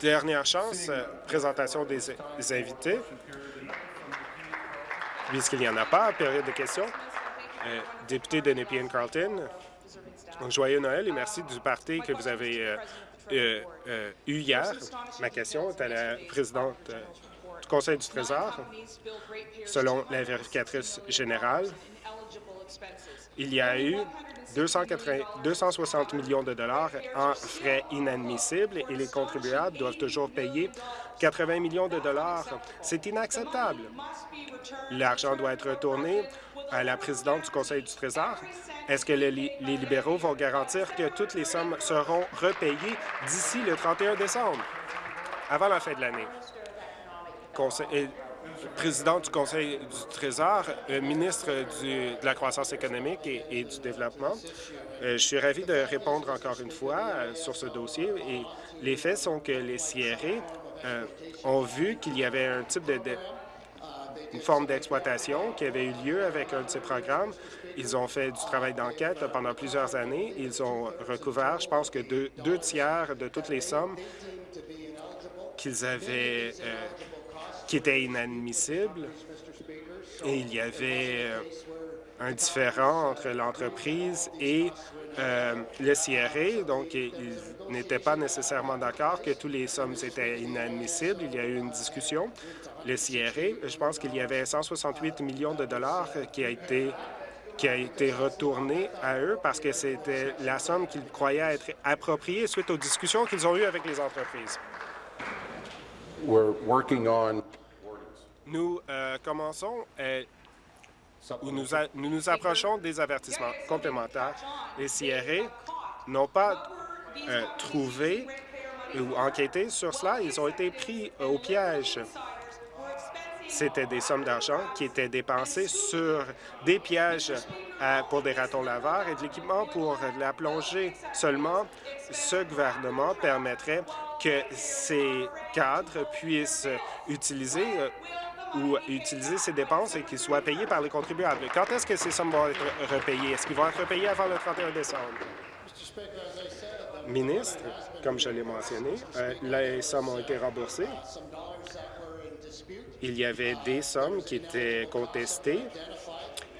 Dernière chance, euh, présentation des, invités. Puisqu'il n'y en a pas, période de questions. Euh, député de Nepean Carlton, joyeux Noël et merci du parti que vous avez euh, eu hier. Ma question est à la présidente du Conseil du Trésor. Selon la vérificatrice générale, il y a eu 280 260 millions de dollars en frais inadmissibles et les contribuables doivent toujours payer 80 millions de dollars. C'est inacceptable. L'argent doit être retourné à la présidente du Conseil du Trésor. Est-ce que les, les libéraux vont garantir que toutes les sommes seront repayées d'ici le 31 décembre, avant la fin de l'année? Président du Conseil du Trésor, euh, ministre de la croissance économique et, du développement. Euh, je suis ravi de répondre encore une fois euh, sur ce dossier et les faits sont que les CRE ont vu qu'il y avait un type de, une forme d'exploitation qui avait eu lieu avec un de ces programmes. Ils ont fait du travail d'enquête pendant plusieurs années. Ils ont recouvert, je pense que deux, tiers de toutes les sommes qu'ils avaient qui étaient inadmissibles. Et il y avait euh, un différent entre l'entreprise et euh, le CRA, donc ils n'étaient pas nécessairement d'accord que toutes les sommes étaient inadmissibles. Il y a eu une discussion. Le CRA, je pense qu'il y avait 168 millions de dollars qui a été qui a été retourné à eux parce que c'était la somme qu'ils croyaient être appropriée suite aux discussions qu'ils ont eues avec les entreprises. We're working Nous euh, commençons euh, où nous, a- nous nous approchons des avertissements complémentaires. Les CRA n'ont pas euh, trouvé ou enquêté sur cela. Ils ont été pris au piège. C'était des sommes d'argent qui étaient dépensées sur des pièges pour des ratons laveurs et de l'équipement pour la plongée. Seulement, ce gouvernement permettrait que ces cadres puissent utiliser euh, ou utiliser ces dépenses et qu'ils soient payés par les contribuables. Quand est-ce que ces sommes vont être repayées? Est-ce qu'ils vont être repayés avant le 31 décembre? Ministre, comme je l'ai mentionné, euh, les sommes ont été remboursées. Il y avait des sommes qui étaient contestées.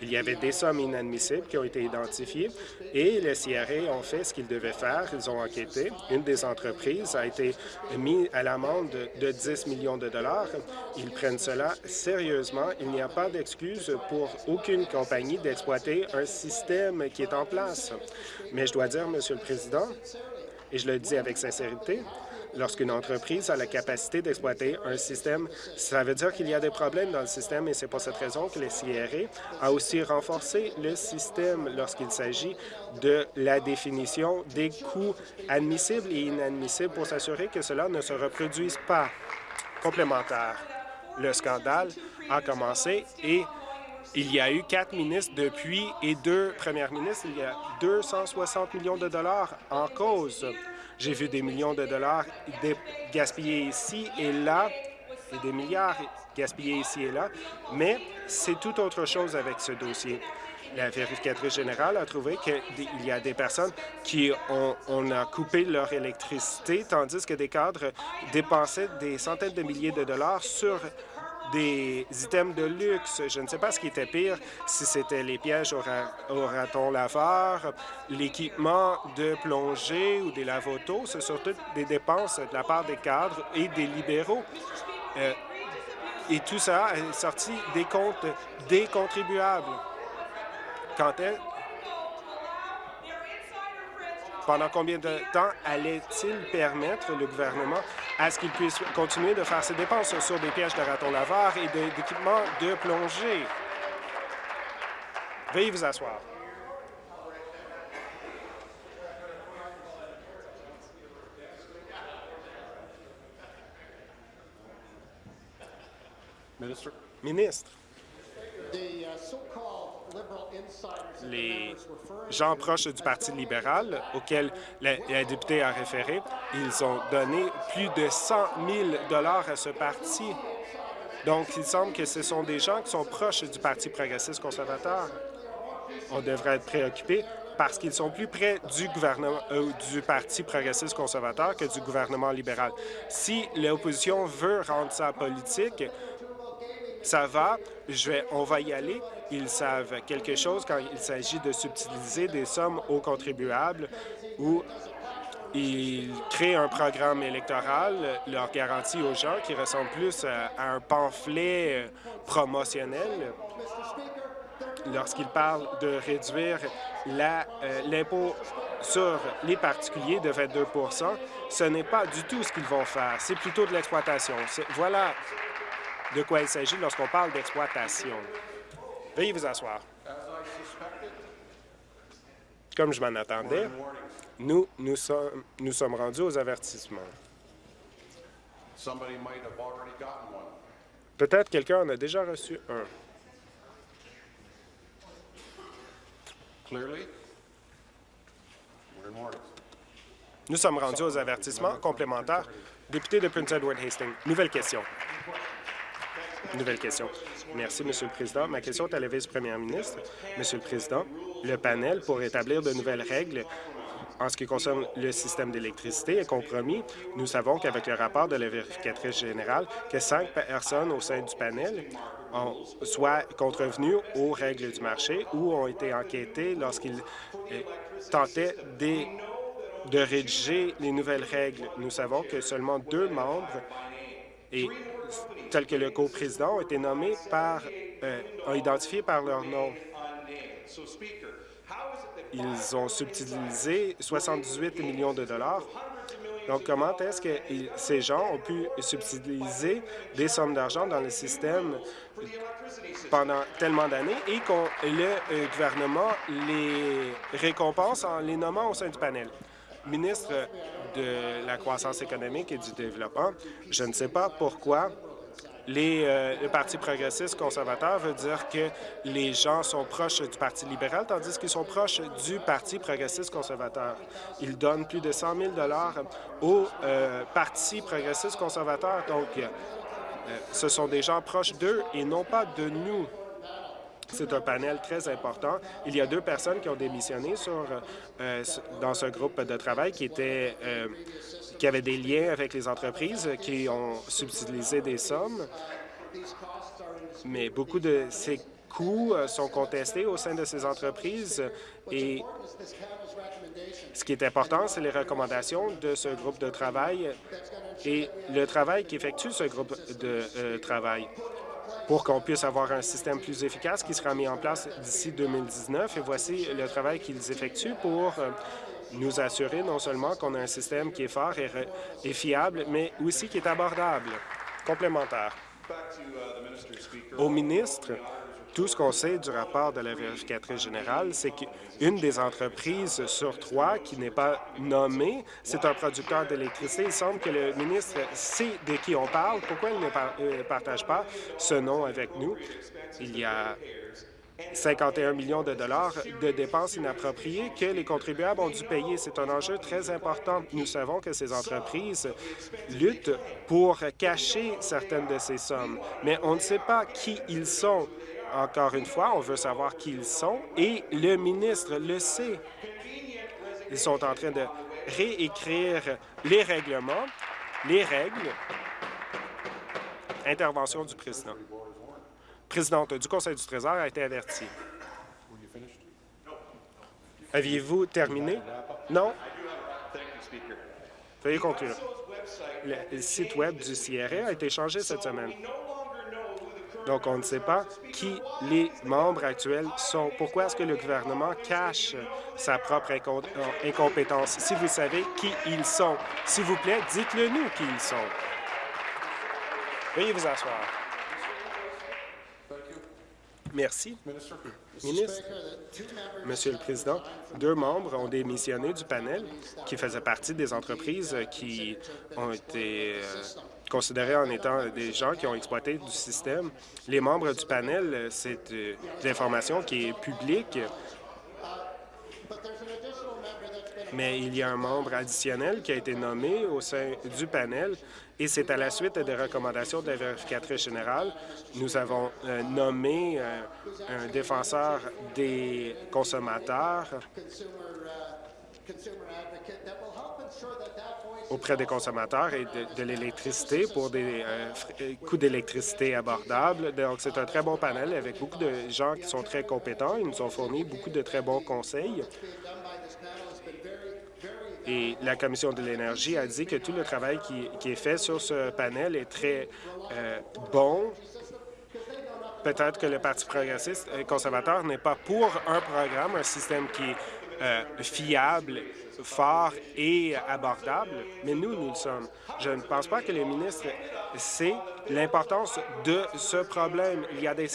Il y avait des sommes inadmissibles qui ont été identifiées et les CRA ont fait ce qu'ils devaient faire. Ils ont enquêté. Une des entreprises a été mise à l'amende de 10 millions de dollars. Ils prennent cela sérieusement. Il n'y a pas d'excuse pour aucune compagnie d'exploiter un système qui est en place. Mais je dois dire, Monsieur le Président, et je le dis avec sincérité, lorsqu'une entreprise a la capacité d'exploiter un système, ça veut dire qu'il y a des problèmes dans le système et c'est pour cette raison que le CRA a aussi renforcé le système lorsqu'il s'agit de la définition des coûts admissibles et inadmissibles pour s'assurer que cela ne se reproduise pas. Complémentaire, le scandale a commencé et il y a eu quatre ministres depuis et deux premières ministres. Il y a 260 millions de dollars en cause. J'ai vu des millions de dollars gaspillés ici et là, et des milliards gaspillés ici et là, mais c'est tout autre chose avec ce dossier. La vérificatrice générale a trouvé qu'il y a des personnes qui ont on a coupé leur électricité, tandis que des cadres dépensaient des centaines de milliers de dollars sur des items de luxe. Je ne sais pas ce qui était pire, si c'était les pièges au, ra au raton laveur, l'équipement de plongée ou des lavotos. C'est surtout des dépenses de la part des cadres et des libéraux. Euh, et tout ça est sorti des comptes des contribuables. Quand est pendant combien de temps allait-il permettre le gouvernement à ce qu'il puisse continuer de faire ses dépenses sur des pièges de ratons laveurs et d'équipements de plongée? Veuillez vous asseoir. Ministre, les gens proches du Parti libéral auxquels la, la députée a référé, ils ont donné plus de 100 000 à ce parti. Donc, il semble que ce sont des gens qui sont proches du Parti progressiste conservateur. On devrait être préoccupé parce qu'ils sont plus près du gouvernement euh, du Parti progressiste conservateur que du gouvernement libéral. Si l'opposition veut rendre ça politique, ça va, je vais, on va y aller. Ils savent quelque chose quand il s'agit de subtiliser des sommes aux contribuables ou ils créent un programme électoral, leur garantie aux gens qui ressemble plus à un pamphlet euh, promotionnel lorsqu'ils parlent de réduire euh, l'impôt sur les particuliers de 22% ce n'est pas du tout ce qu'ils vont faire. C'est plutôt de l'exploitation. Voilà de quoi il s'agit lorsqu'on parle d'exploitation. Veuillez vous asseoir. Comme je m'en attendais, nous, nous sommes, nous sommes rendus aux avertissements. Peut-être quelqu'un en a déjà reçu un. Nous sommes rendus aux avertissements complémentaires. Député de Prince Edward Hastings, nouvelle question. Nouvelle question. Merci, Monsieur le Président. Ma question est à la vice-première ministre. Monsieur le Président, le panel pour établir de nouvelles règles en ce qui concerne le système d'électricité est compromis. Nous savons qu'avec le rapport de la vérificatrice générale, que cinq personnes au sein du panel ont soit contrevenues aux règles du marché ou ont été enquêtées lorsqu'ils euh, tentaient de rédiger les nouvelles règles. Nous savons que seulement deux membres et tels que le coprésident, ont été nommés par, euh, ont identifié par leur nom. Ils ont subtilisé 78 millions de dollars. Donc, comment est-ce que ces gens ont pu subtiliser des sommes d'argent dans le système pendant tellement d'années et que le euh, gouvernement les récompense en les nommant au sein du panel? Ministre de la croissance économique et du développement, je ne sais pas pourquoi les, euh, le Parti progressiste conservateur veut dire que les gens sont proches du Parti libéral, tandis qu'ils sont proches du Parti progressiste conservateur. Ils donnent plus de 100 000 au euh, Parti progressiste conservateur. Donc, euh, ce sont des gens proches d'eux et non pas de nous. C'est un panel très important. Il y a deux personnes qui ont démissionné sur, euh, dans ce groupe de travail qui, euh, qui avaient des liens avec les entreprises qui ont subtilisé des sommes. Mais beaucoup de ces coûts euh, sont contestés au sein de ces entreprises et ce qui est important, c'est les recommandations de ce groupe de travail et le travail qu'effectue ce groupe de travail pour qu'on puisse avoir un système plus efficace qui sera mis en place d'ici 2019. Et voici le travail qu'ils effectuent pour euh, nous assurer non seulement qu'on a un système qui est fort et, fiable, mais aussi qui est abordable, complémentaire. Au ministre, tout ce qu'on sait du rapport de la vérificatrice générale, c'est qu'une des entreprises sur trois qui n'est pas nommée, c'est un producteur d'électricité. Il semble que le ministre sait de qui on parle. Pourquoi il ne euh, partage pas ce nom avec nous? Il y a 51 millions de dollars de dépenses inappropriées que les contribuables ont dû payer. C'est un enjeu très important. Nous savons que ces entreprises luttent pour cacher certaines de ces sommes, mais on ne sait pas qui ils sont. Encore une fois, on veut savoir qui ils sont et le ministre le sait. Ils sont en train de réécrire les règlements, les règles. Intervention du président. Présidente du Conseil du Trésor a été avertie. Aviez-vous terminé? Non? Veuillez conclure. Le site Web du CRA a été changé cette semaine. Donc, on ne sait pas qui les membres actuels sont. Pourquoi est-ce que le gouvernement cache sa propre euh, incompétence? Si vous savez qui ils sont, s'il vous plaît, dites-le nous qui ils sont. Veuillez vous asseoir. Merci. Ministre, Monsieur le Président, deux membres ont démissionné du panel qui faisait partie des entreprises qui ont été euh, considérés en étant des gens qui ont exploité du système. Les membres du panel, c'est euh, de l'information qui est publique. Mais il y a un membre additionnel qui a été nommé au sein du panel et c'est à la suite des recommandations de la vérificatrice générale. Nous avons euh, nommé euh, un défenseur des consommateurs auprès des consommateurs et de, l'électricité pour des euh, coûts d'électricité abordables. Donc, c'est un très bon panel avec beaucoup de gens qui sont très compétents. Ils nous ont fourni beaucoup de très bons conseils. Et la Commission de l'énergie a dit que tout le travail qui, est fait sur ce panel est très euh, bon. Peut-être que le Parti progressiste et conservateur n'est pas pour un programme, un système qui est euh, fiable, fort et abordable, mais nous, nous le sommes. Je ne pense pas que le ministre sait l'importance de ce problème. Il y a des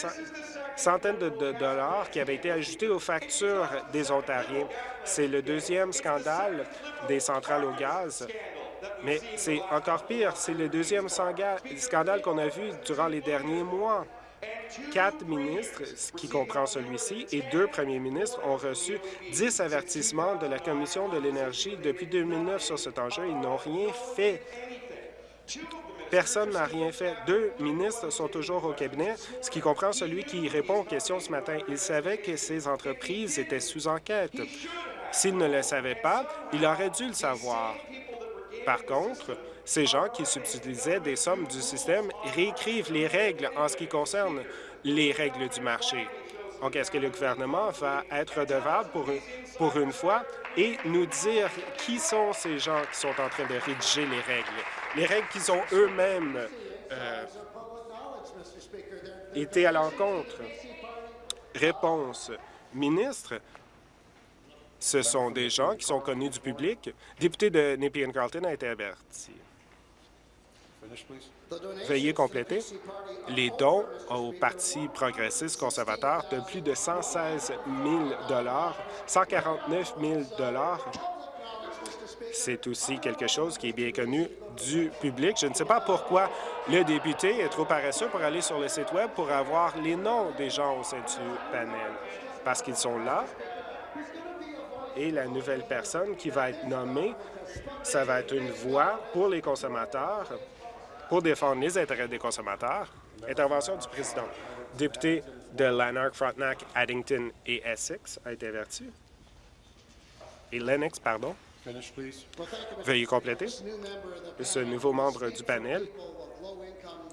centaines de, dollars qui avaient été ajoutés aux factures des Ontariens. C'est le deuxième scandale des centrales au gaz. Mais c'est encore pire, c'est le deuxième scandale qu'on a vu durant les derniers mois. Quatre ministres, ce qui comprend celui-ci, et deux premiers ministres ont reçu dix avertissements de la Commission de l'énergie depuis 2009 sur cet enjeu. Ils n'ont rien fait. Personne n'a rien fait. Deux ministres sont toujours au cabinet, ce qui comprend celui qui répond aux questions ce matin. Il savait que ces entreprises étaient sous enquête. S'il ne le savait pas, il aurait dû le savoir. Par contre, ces gens qui subtilisaient des sommes du système réécrivent les règles en ce qui concerne les règles du marché. Donc, est-ce que le gouvernement va être redevable pour pour une fois et nous dire qui sont ces gens qui sont en train de rédiger les règles? Les règles qu'ils ont eux-mêmes euh, été à l'encontre. Réponse. Ministre, ce sont des gens qui sont connus du public. Député de Nepean Carlton a été averti. Veuillez compléter. Les dons au Parti progressiste conservateur de plus de 116 000 149 000 c'est aussi quelque chose qui est bien connu du public. Je ne sais pas pourquoi le député est trop paresseux pour aller sur le site Web pour avoir les noms des gens au sein du panel, parce qu'ils sont là. Et la nouvelle personne qui va être nommée, ça va être une voix pour les consommateurs, pour défendre les intérêts des consommateurs. Intervention du président. Député de Lanark, Frontenac, Addington et Essex a été averti. Et Lennox, pardon. Veuillez compléter. Ce nouveau membre du panel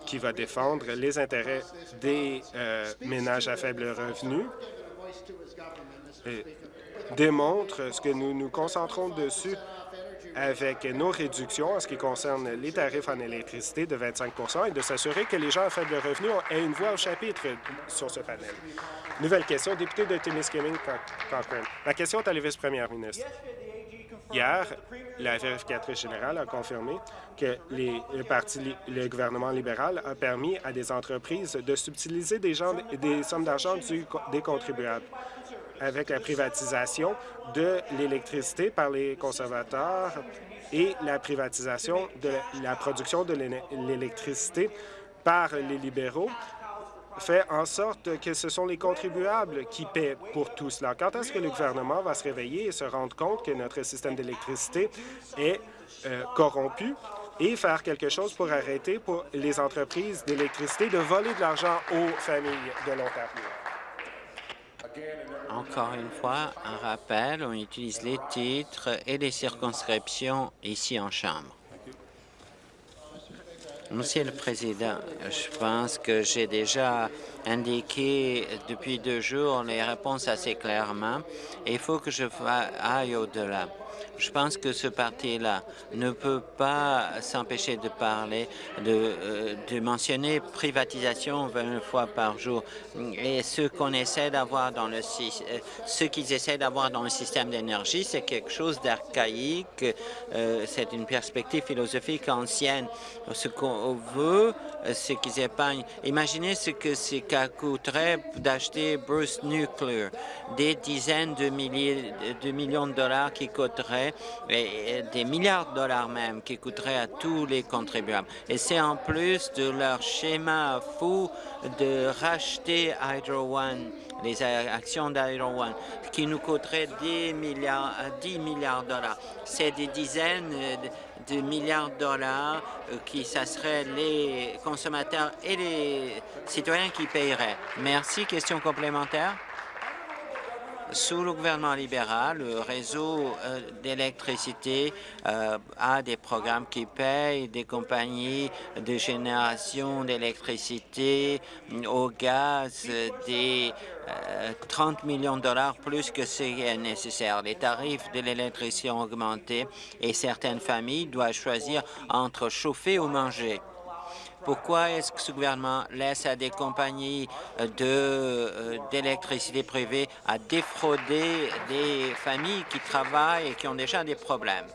qui va défendre les intérêts des euh, ménages à faible revenu démontre ce que nous nous concentrons dessus avec nos réductions en ce qui concerne les tarifs en électricité de 25 et de s'assurer que les gens à faible revenu aient une voix au chapitre sur ce panel. Nouvelle question, député de Timiskaming Cochrane. La question est à la vice-première ministre. Hier, la vérificatrice générale a confirmé que le, gouvernement libéral a permis à des entreprises de subtiliser des sommes d'argent des contribuables. Avec la privatisation de l'électricité par les conservateurs et la privatisation de la production de l'électricité par les libéraux fait en sorte que ce sont les contribuables qui paient pour tout cela. Quand est-ce que le gouvernement va se réveiller et se rendre compte que notre système d'électricité est euh, corrompu et faire quelque chose pour arrêter pour les entreprises d'électricité de voler de l'argent aux familles de l'Ontario? Encore une fois, un rappel, on utilise les titres et les circonscriptions ici en Chambre. Monsieur le Président, je pense que j'ai déjà indiqué depuis deux jours les réponses assez clairement. il faut que je aille au-delà. Je pense que ce parti-là ne peut pas s'empêcher de parler, de, euh, mentionner privatisation 20 fois par jour. Et ce qu'on essaie d'avoir dans le euh, ce qu'ils essaient d'avoir dans le système d'énergie, c'est quelque chose d'archaïque. Euh, c'est une perspective philosophique ancienne. Ce qu'on veut, c'est qu'ils épargnent. Imaginez ce que ça coûterait d'acheter Bruce Nuclear, des dizaines de milliers de millions de dollars qui coûteraient coûterait, des milliards de dollars même, qui coûteraient à tous les contribuables. Et c'est en plus de leur schéma fou de racheter Hydro One, les actions d'Hydro One, qui nous coûterait 10 milliards, 10 milliards de dollars. C'est des dizaines de milliards de dollars euh, qui, ça serait les consommateurs et les citoyens qui paieraient. Merci. Question complémentaire? Sous le gouvernement libéral, le réseau euh, d'électricité euh, a des programmes qui payent des compagnies de génération d'électricité au gaz des 30 millions de dollars plus que c'est nécessaire. Les tarifs de l'électricité ont augmenté et certaines familles doivent choisir entre chauffer ou manger. Pourquoi est-ce que ce gouvernement laisse à des compagnies euh, d'électricité privée à défrauder des familles qui travaillent et qui ont déjà des problèmes?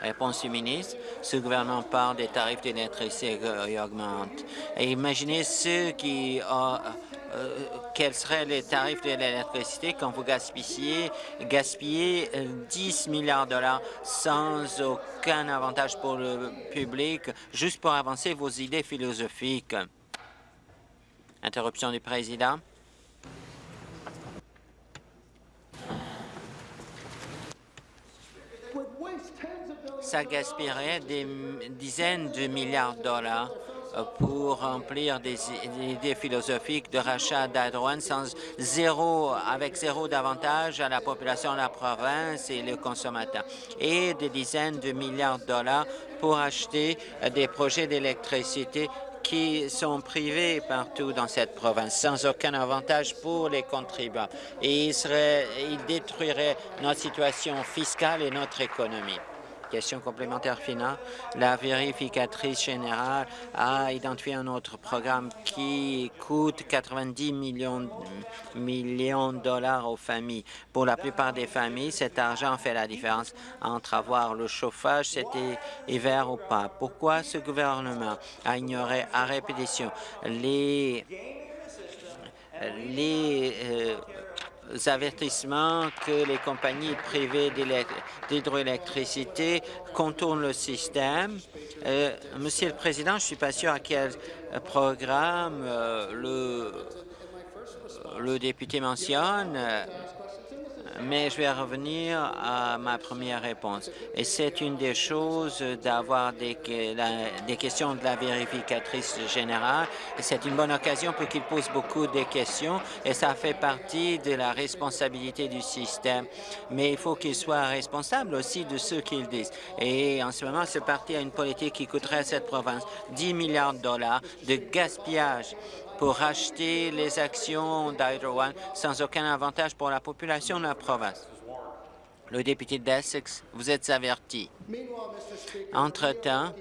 Réponse du ministre, ce gouvernement parle des tarifs d'électricité qui augmentent. Et imaginez ceux qui ont euh, quels seraient les tarifs de l'électricité quand vous gaspillez, gaspillez 10 euh, milliards de dollars sans aucun avantage pour le public, juste pour avancer vos idées philosophiques? Interruption du président. Ça gaspillerait des dizaines de milliards de dollars pour remplir des idées philosophiques de rachat d'Adroan sans zéro, avec zéro d'avantage à la population de la province et les consommateurs, et des dizaines de milliards de dollars pour acheter des projets d'électricité qui sont privés partout dans cette province, sans aucun avantage pour les contribuables. Et il, serait, il détruirait notre situation fiscale et notre économie. Question complémentaire finale. La vérificatrice générale a identifié un autre programme qui coûte 90 millions, de dollars aux familles. Pour la plupart des familles, cet argent fait la différence entre avoir le chauffage cet hiver ou pas. Pourquoi ce gouvernement a ignoré à répétition les les euh, avertissements que les compagnies privées d'hydroélectricité contournent le système. Euh, Monsieur le Président, je ne suis pas sûr à quel programme euh, le, le député mentionne mais je vais revenir à ma première réponse. Et c'est une des choses d'avoir des, des, questions de la vérificatrice générale. C'est une bonne occasion pour qu'il pose beaucoup de questions et ça fait partie de la responsabilité du système. Mais il faut qu'il soit responsable aussi de ce qu'il disent. Et en ce moment, ce parti a une politique qui coûterait à cette province 10 milliards de dollars de gaspillage pour acheter les actions d'Hydro One sans aucun avantage pour la population de la province. Le député d'Essex, vous êtes averti. Entre-temps,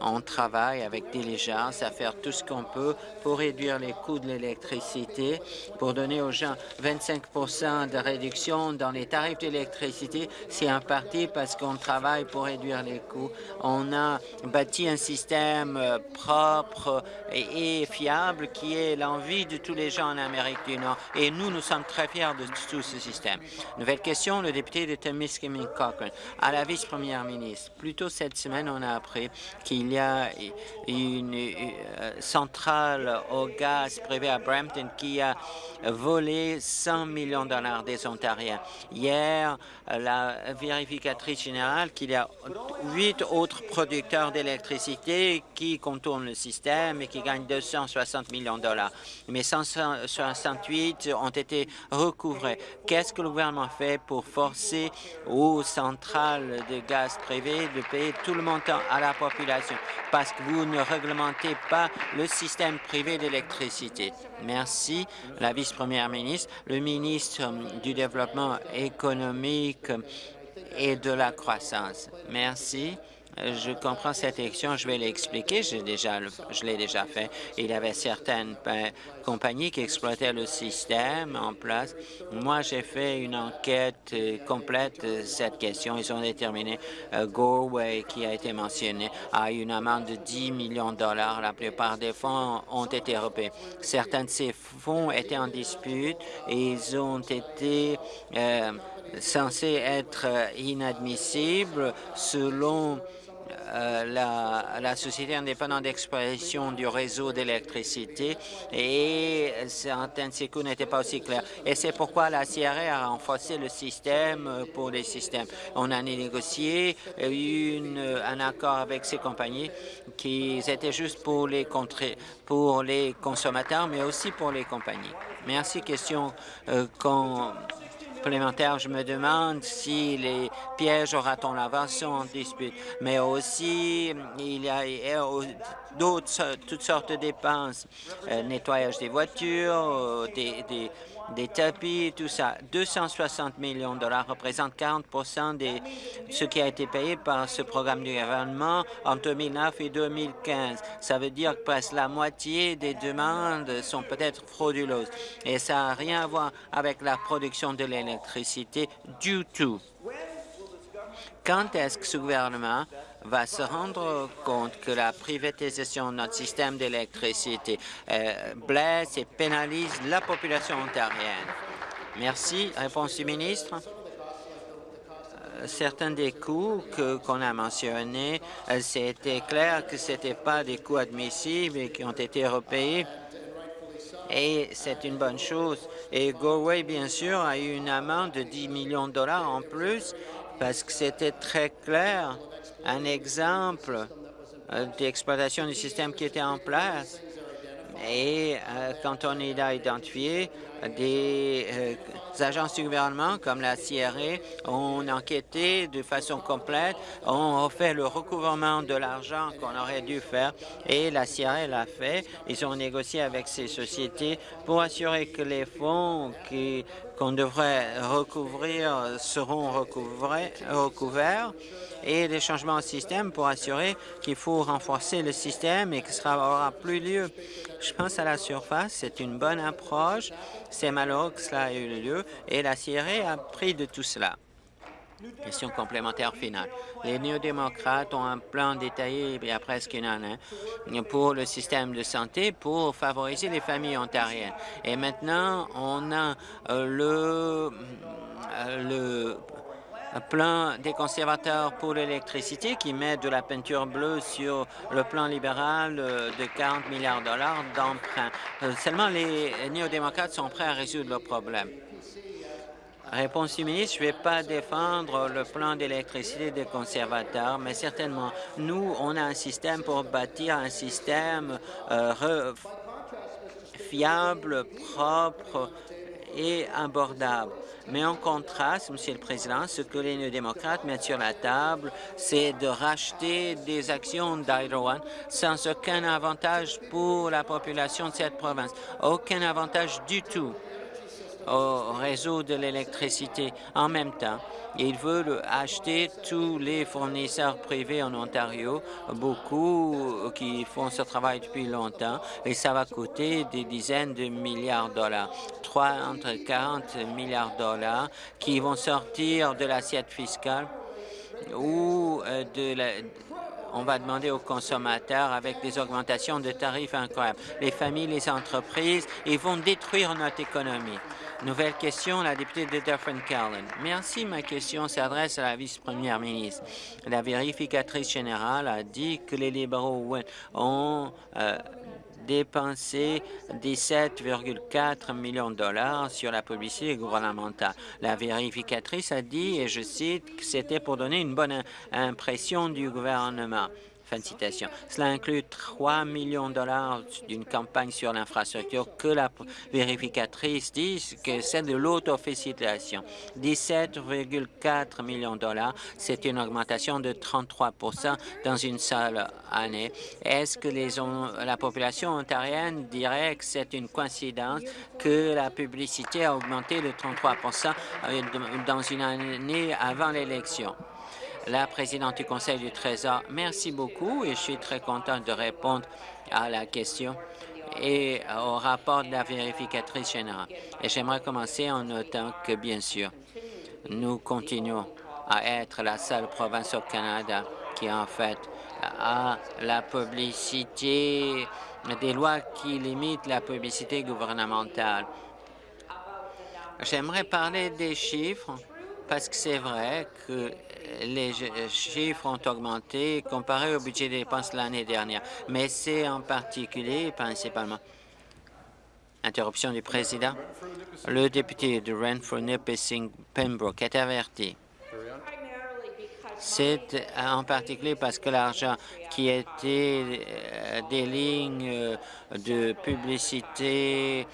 on travaille avec diligence à faire tout ce qu'on peut pour réduire les coûts de l'électricité, pour donner aux gens 25% de réduction dans les tarifs d'électricité. C'est un parti parce qu'on travaille pour réduire les coûts. On a bâti un système euh, propre et, fiable qui est l'envie de tous les gens en Amérique du Nord. Et nous, nous sommes très fiers de tout ce système. Nouvelle question, le député de Temiskaming Cochrane. À la vice-première ministre, plus tôt cette semaine, on a appris qu'il y a une euh, centrale au gaz privée à Brampton qui a volé 100 millions de dollars des Ontariens. Hier, la vérificatrice générale qu'il y a huit autres producteurs d'électricité qui contournent le système et qui gagnent 260 millions de dollars. Mais 168 ont été recouvrés. Qu'est-ce que le gouvernement fait pour forcer aux centrales de gaz privées de payer tout le montant à la population? Parce que vous ne réglementez pas le système privé d'électricité. Merci, la vice-première ministre. Le ministre du Développement économique et de la croissance. Merci. Je comprends cette élection, je vais l'expliquer, je l'ai déjà fait. Il y avait certaines compagnies qui exploitaient le système en place. Moi, j'ai fait une enquête euh, complète de cette question. Ils ont déterminé euh, Gorway, qui a été mentionné, a une amende de 10 millions de dollars. La plupart des fonds ont été repayés. Certains de ces fonds étaient en dispute et ils ont été euh, censé être inadmissible selon euh, la, Société indépendante d'expression du réseau d'électricité et ces coûts n'étaient pas aussi clairs. Et c'est pourquoi la CRA a renforcé le système pour les systèmes. On a négocié une, un accord avec ces compagnies qui étaient juste pour les, pour les consommateurs, mais aussi pour les compagnies. Merci. Question euh, Je me demande si les pièges au raton laveur sont en dispute, mais aussi il y a d'autres, toutes sortes de dépenses, euh, nettoyage des voitures, euh, des des tapis, tout ça. 260 millions de dollars représentent 40% de ce qui a été payé par ce programme du gouvernement en 2009 et 2015. Ça veut dire que presque la moitié des demandes sont peut-être frauduleuses. Et ça n'a rien à voir avec la production de l'électricité du tout. Quand est-ce que ce gouvernement va se rendre compte que la privatisation de notre système d'électricité euh, blesse et pénalise la population ontarienne. Merci. Réponse du ministre euh, certains des coûts qu'on a mentionnés, euh, c'était clair que ce n'étaient pas des coûts admissibles et qui ont été repayés. Et c'est une bonne chose. Et Galway, bien sûr, a eu une amende de 10 millions de dollars en plus parce que c'était très clair un exemple euh, d'exploitation du système qui était en place. Et euh, quand on a identifié des euh, agences du gouvernement comme la CRA ont enquêté de façon complète, ont fait le recouvrement de l'argent qu'on aurait dû faire et la CRA l'a fait. Ils ont négocié avec ces sociétés pour assurer que les fonds qu'on devrait recouvrir seront recouverts et des changements au système pour assurer qu'il faut renforcer le système et que cela aura plus lieu. Je pense à la surface, c'est une bonne approche. C'est malheureux que cela ait eu lieu et la CRA a pris de tout cela. Question complémentaire finale. Les néo-démocrates ont un plan détaillé il y a presque une année pour le système de santé pour favoriser les familles ontariennes. Et maintenant, on a euh, le, euh, le plan des conservateurs pour l'électricité qui met de la peinture bleue sur le plan libéral euh, de 40 milliards de dollars d'emprunt. Euh, seulement les néo-démocrates sont prêts à résoudre le problème. Réponse du ministre, je ne vais pas défendre le plan d'électricité des conservateurs, mais certainement, nous, on a un système pour bâtir un système euh, fiable, propre et abordable. Mais en contraste, Monsieur le Président, ce que les néo-démocrates mettent sur la table, c'est de racheter des actions One sans aucun avantage pour la population de cette province. Aucun avantage du tout au réseau de l'électricité. En même temps, ils veulent acheter tous les fournisseurs privés en Ontario, beaucoup qui font ce travail depuis longtemps, et ça va coûter des dizaines de milliards de dollars, trois entre 40 milliards de dollars qui vont sortir de l'assiette fiscale ou euh, de la, on va demander aux consommateurs avec des augmentations de tarifs incroyables. Les familles, les entreprises, ils vont détruire notre économie. Nouvelle question, la députée de Dufferin-Caroline. Merci. Ma question s'adresse à la vice-première ministre. La vérificatrice générale a dit que les libéraux ont euh, dépensé 17,4 millions de dollars sur la publicité gouvernementale. La vérificatrice a dit, et je cite, que c'était pour donner une bonne impression du gouvernement. Cela inclut 3 millions de dollars d'une campagne sur l'infrastructure que la vérificatrice dit que c'est de l'autofélicitation. 17,4 millions de dollars, c'est une augmentation de 33% dans une seule année. Est-ce que la population ontarienne dirait que c'est une coïncidence que la publicité a augmenté de 33 euh, dans une année avant l'élection? La présidente du Conseil du Trésor. Merci beaucoup et je suis très contente de répondre à la question et au rapport de la vérificatrice générale. Et j'aimerais commencer en notant que, bien sûr, nous continuons à être la seule province au Canada qui, en fait, a la publicité, des lois qui limitent la publicité gouvernementale. J'aimerais parler des chiffres parce que c'est vrai que les chiffres ont augmenté comparé au budget des dépenses l'année dernière, mais c'est en particulier, principalement, Interruption du président. Le député de Renfrew, Nipissing, Pembroke est averti. C'est en particulier parce que l'argent qui était euh, des lignes euh, de publicité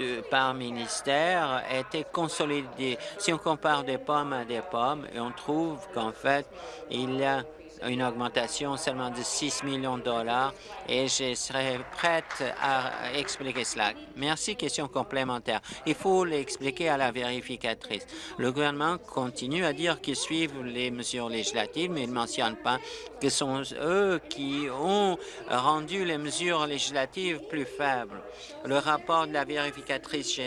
euh, par ministère était consolidé. Si on compare des pommes à des pommes, on trouve qu'en fait, il y a une augmentation seulement de 6 millions de dollars et je serai prête à expliquer cela. Merci. Question complémentaire. Il faut l'expliquer à la vérificatrice. Le gouvernement continue à dire qu'ils suivent les mesures législatives, mais ils ne mentionnent pas que ce sont eux qui ont rendu les mesures législatives plus faibles. Le rapport de la vérificatrice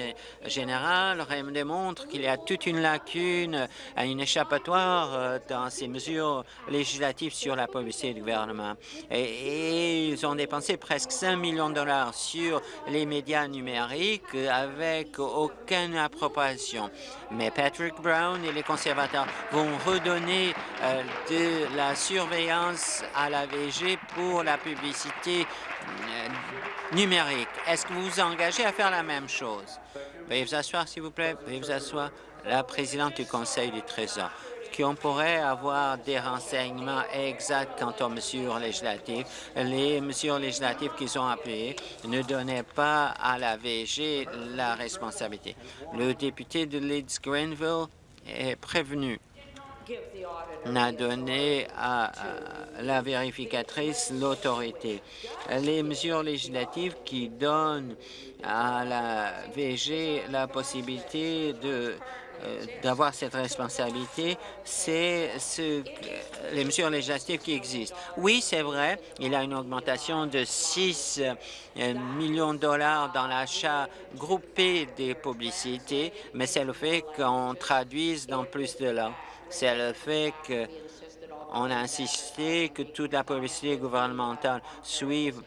générale démontre qu'il y a toute une lacune, une échappatoire euh, dans ces mesures législatives sur la publicité du gouvernement. Et, ils ont dépensé presque 5 millions de dollars sur les médias numériques avec aucune appropriation. Mais Patrick Brown et les conservateurs vont redonner euh, de la surveillance à la VG pour la publicité euh, numérique. Est-ce que vous vous engagez à faire la même chose? Veuillez vous asseoir, s'il vous plaît. Veuillez vous asseoir. La présidente du Conseil du Trésor qu'on pourrait avoir des renseignements exacts quant aux mesures législatives. Les mesures législatives qu'ils ont appuyées ne donnaient pas à la VG la responsabilité. Le député de Leeds-Greenville est prévenu n'a donné à, la vérificatrice l'autorité. Les mesures législatives qui donnent à la VG la possibilité de d'avoir cette responsabilité, c'est ce, les mesures législatives qui existent. Oui, c'est vrai, il y a une augmentation de 6 euh, millions de dollars dans l'achat groupé des publicités, mais c'est le fait qu'on traduise dans plus de langues. C'est le fait qu'on a insisté que toute la publicité gouvernementale suive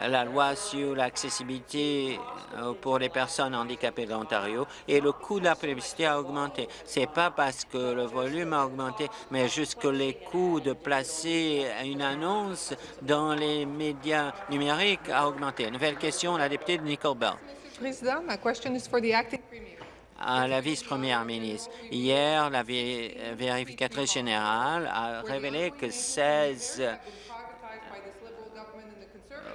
la loi sur l'accessibilité euh, pour les personnes handicapées de l'Ontario et le coût de la publicité a augmenté. Ce n'est pas parce que le volume a augmenté, mais juste que les coûts de placer une annonce dans les médias numériques a augmenté. Nouvelle question, la députée de Nicole Bell. Président, ma question is for the acting premier. À la vice-première ministre. Hier, la vérificatrice générale a révélé que 16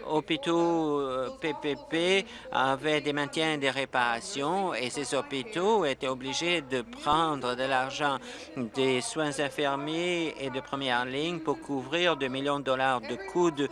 hôpitaux PPP euh, avaient des maintiens et des réparations et ces hôpitaux étaient obligés de prendre de l'argent des soins infirmiers et de première ligne pour couvrir 2 millions de dollars de coûts de,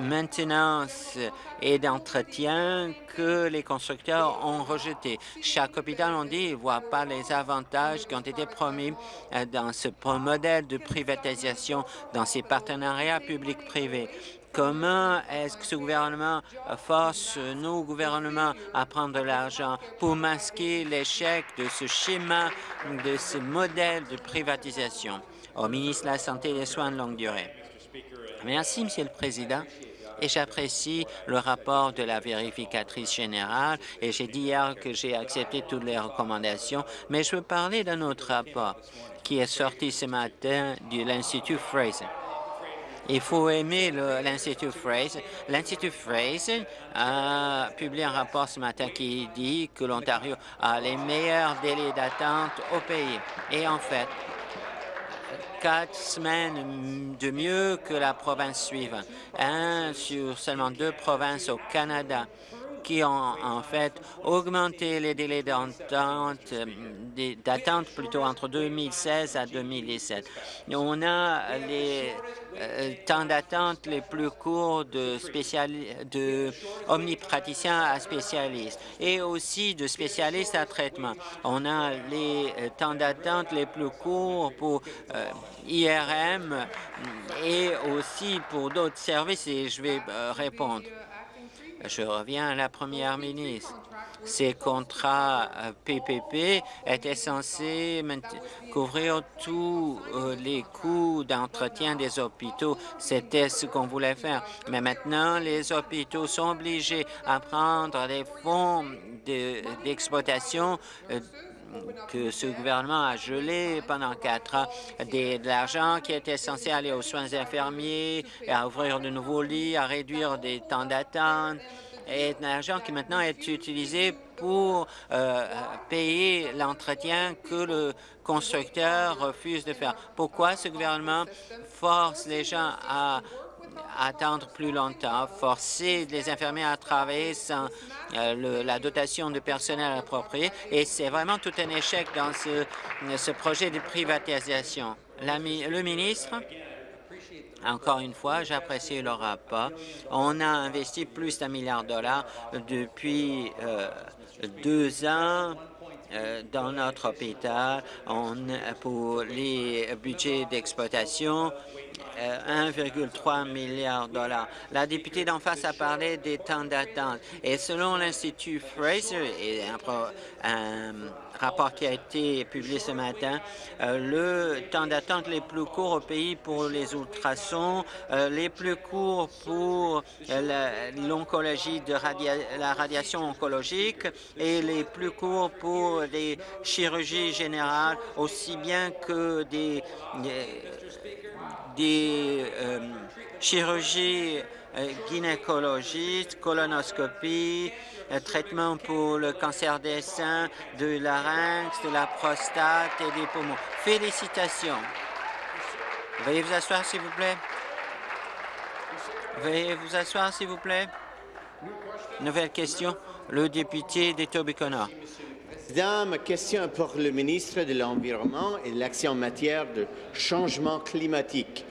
maintenance et d'entretien que les constructeurs ont rejetés. Chaque hôpital, on dit, ne voit pas les avantages qui ont été promis euh, dans ce modèle de privatisation, dans ces partenariats publics-privés. Comment est-ce que ce gouvernement force nos gouvernements à prendre de l'argent pour masquer l'échec de ce schéma, de ce modèle de privatisation? Au ministre de la Santé et des Soins de longue durée. Merci, Monsieur le Président et j'apprécie le rapport de la vérificatrice générale et j'ai dit hier que j'ai accepté toutes les recommandations, mais je veux parler d'un autre rapport qui est sorti ce matin de l'Institut Fraser. Il faut aimer l'Institut Fraser. L'Institut Fraser a publié un rapport ce matin qui dit que l'Ontario a les meilleurs délais d'attente au pays. Et en fait, quatre semaines de mieux que la province suivante. Un sur seulement deux provinces au Canada qui ont en fait augmenté les délais d'attente, euh, plutôt entre 2016 à 2017. On a les euh, temps d'attente les plus courts de, de omnipraticiens à spécialistes et aussi de spécialistes à traitement. On a les euh, temps d'attente les plus courts pour IRM et aussi pour d'autres services et je vais répondre. Je reviens à la première ministre. Ces contrats PPP euh, étaient censés couvrir tous euh, les coûts d'entretien des hôpitaux. C'était ce qu'on voulait faire. Mais maintenant, les hôpitaux sont obligés à prendre des fonds d'exploitation euh, que ce gouvernement a gelé pendant quatre ans de l'argent qui était censé aller aux soins infirmiers, à ouvrir de nouveaux lits, à réduire des temps d'attente, et de l'argent qui maintenant est utilisé pour euh, payer l'entretien que le constructeur refuse de faire. Pourquoi ce gouvernement force les gens à attendre plus longtemps, forcer les infirmiers à travailler sans euh, la dotation de personnel approprié. Et c'est vraiment tout un échec dans ce, projet de privatisation. Le ministre encore une fois, j'apprécie le rapport. On a investi plus d'un milliard de dollars depuis euh, deux ans euh, dans notre hôpital pour les budgets d'exploitation 1,3 milliard de dollars. La députée d'en face a parlé des temps d'attente et selon l'Institut Fraser et un, rapport qui a été publié ce matin, euh, le temps d'attente les plus courts au pays pour les ultrasons, euh, les plus courts pour euh, l'oncologie de la radiation oncologique et les plus courts pour les chirurgies générales, aussi bien que des des euh, chirurgies euh, colonoscopie, euh, traitement pour le cancer des seins, de larynx, de la prostate et des poumons. Félicitations. Veuillez vous asseoir, s'il vous plaît. Veuillez vous asseoir, s'il vous plaît. Nouvelle question. Le député d'Etobicoke. Président, ma question est pour le ministre de l'Environnement et de l'Action en matière de changement climatique.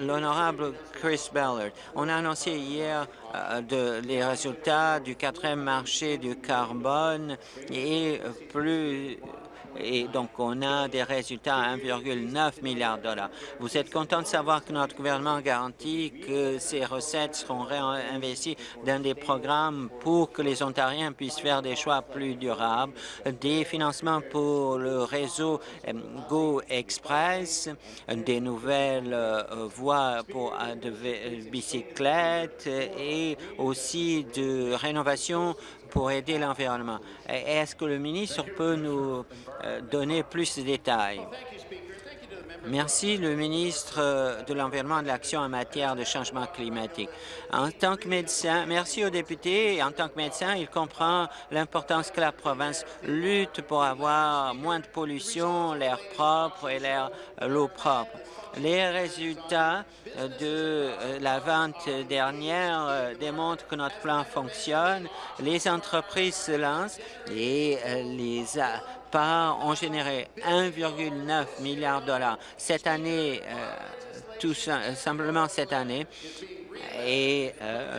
L'honorable Chris Ballard, on a annoncé hier euh, les résultats du quatrième marché du carbone et plus et donc on a des résultats à 1,9 milliard de dollars. Vous êtes content de savoir que notre gouvernement garantit que ces recettes seront réinvesties dans des programmes pour que les Ontariens puissent faire des choix plus durables, des financements pour le réseau euh, Go Express, des nouvelles euh, voies pour euh, de bicyclettes et aussi de rénovation pour aider l'environnement. Est-ce que le ministre peut nous euh, donner plus de détails? Merci, le ministre euh, de l'Environnement et de l'Action en matière de changement climatique. En tant que médecin, merci aux députés. En tant que médecin, il comprend l'importance que la province lutte pour avoir moins de pollution, l'air propre et euh, l'eau propre. Les résultats de euh, la vente dernière démontrent que notre plan fonctionne. Les entreprises se lancent et les parts ont généré 1,9 milliard de dollars cette année, tout simplement cette année. Et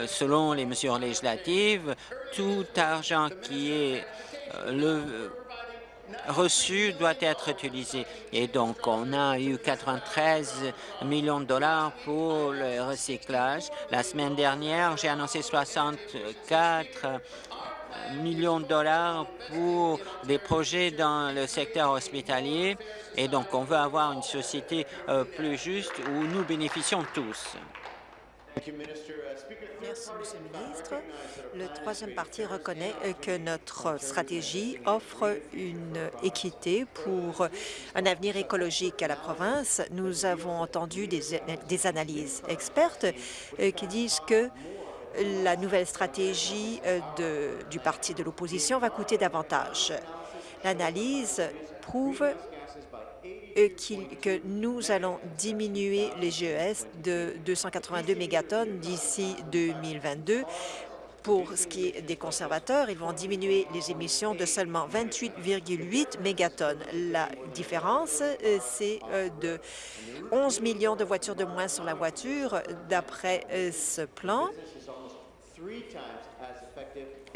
selon les mesures législatives, tout argent qui est reçu doit être utilisé. Et donc, on a eu 93 millions de dollars pour le recyclage. La semaine dernière, j'ai annoncé 64 millions de dollars pour des projets dans le secteur hospitalier. Et donc, on veut avoir une société euh, plus juste où nous bénéficions tous. Merci, Monsieur le ministre. Le troisième parti reconnaît euh, que notre stratégie offre une équité pour un avenir écologique à la province. Nous avons entendu des, analyses expertes euh, qui disent que la nouvelle stratégie euh, du parti de l'opposition va coûter davantage. L'analyse prouve que nous allons diminuer les GES de 282 mégatonnes d'ici 2022. Pour ce qui est des conservateurs, ils vont diminuer les émissions de seulement 28,8 mégatonnes. La différence, euh, c'est euh, de 11 millions de voitures de moins sur la voiture. D'après euh, ce plan,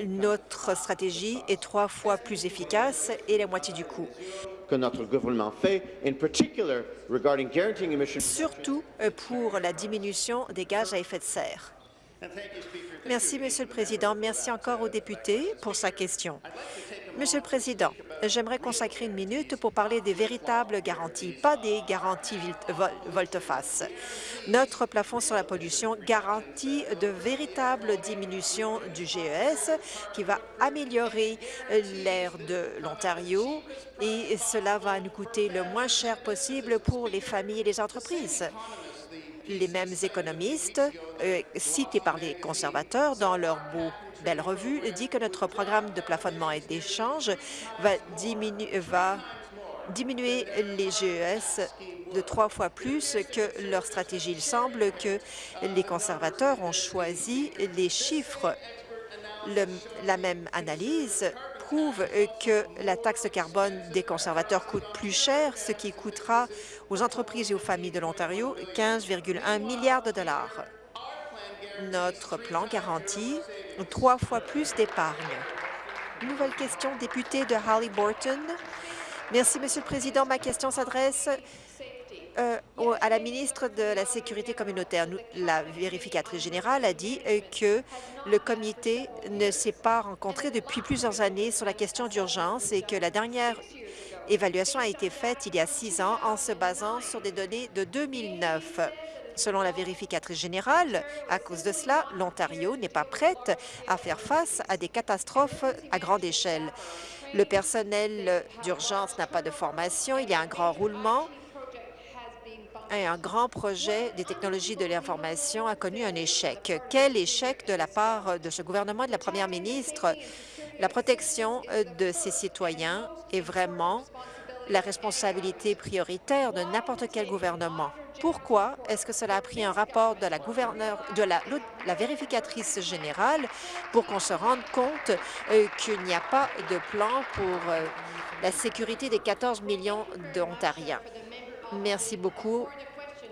notre stratégie est trois fois plus efficace et la moitié du coût que notre gouvernement fait, in particular regarding guaranteeing emissions. Surtout euh, pour la diminution des gaz à effet de serre. Merci, Monsieur le Président. Merci encore au député pour sa question. Monsieur le Président, j'aimerais consacrer une minute pour parler des véritables garanties, pas des garanties volte-face. Notre plafond sur la pollution garantit de véritables diminutions du GES qui va améliorer l'air de l'Ontario et cela va nous coûter le moins cher possible pour les familles et les entreprises les mêmes économistes euh, cités par les conservateurs dans leur beau belle revue dit que notre programme de plafonnement et d'échange va, va diminuer les GES de trois fois plus que leur stratégie. Il semble que les conservateurs ont choisi les chiffres. la même analyse prouve que la taxe carbone des conservateurs coûte plus cher, ce qui coûtera aux entreprises et aux familles de l'Ontario 15,1 milliards de dollars. Notre plan garantit trois fois plus d'épargne. Nouvelle question, député de Halliburton. Merci, Monsieur le Président. Ma question s'adresse euh, à la ministre de la Sécurité communautaire. La vérificatrice générale a dit euh, que le comité ne s'est pas rencontré depuis plusieurs années sur la question d'urgence et que la dernière évaluation a été faite il y a six ans en se basant sur des données de 2009. Selon la vérificatrice générale, à cause de cela, l'Ontario n'est pas prête à faire face à des catastrophes à grande échelle. Le personnel d'urgence n'a pas de formation, il y a un grand roulement et un grand projet des technologies de l'information a connu un échec. Quel échec de la part de ce gouvernement et de la première ministre? La protection de ses citoyens est vraiment la responsabilité prioritaire de n'importe quel gouvernement. Pourquoi est-ce que cela a pris un rapport de la, de la, vérificatrice générale pour qu'on se rende compte euh, qu'il n'y a pas de plan pour euh, la sécurité des 14 millions d'Ontariens? Merci beaucoup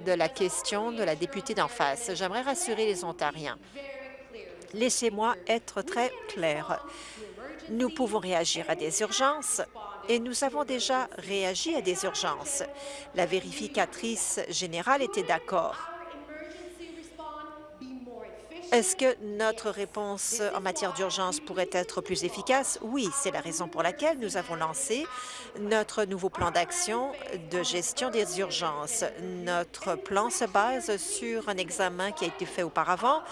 de la question de la députée d'en face. J'aimerais rassurer les Ontariens. Laissez-moi être très clair. Nous pouvons réagir à des urgences et nous avons déjà réagi à des urgences. La vérificatrice générale était d'accord. Est-ce que notre réponse en matière d'urgence pourrait être plus efficace? Oui, c'est la raison pour laquelle nous avons lancé notre nouveau plan d'action de gestion des urgences. Notre plan se base sur un examen qui a été fait auparavant.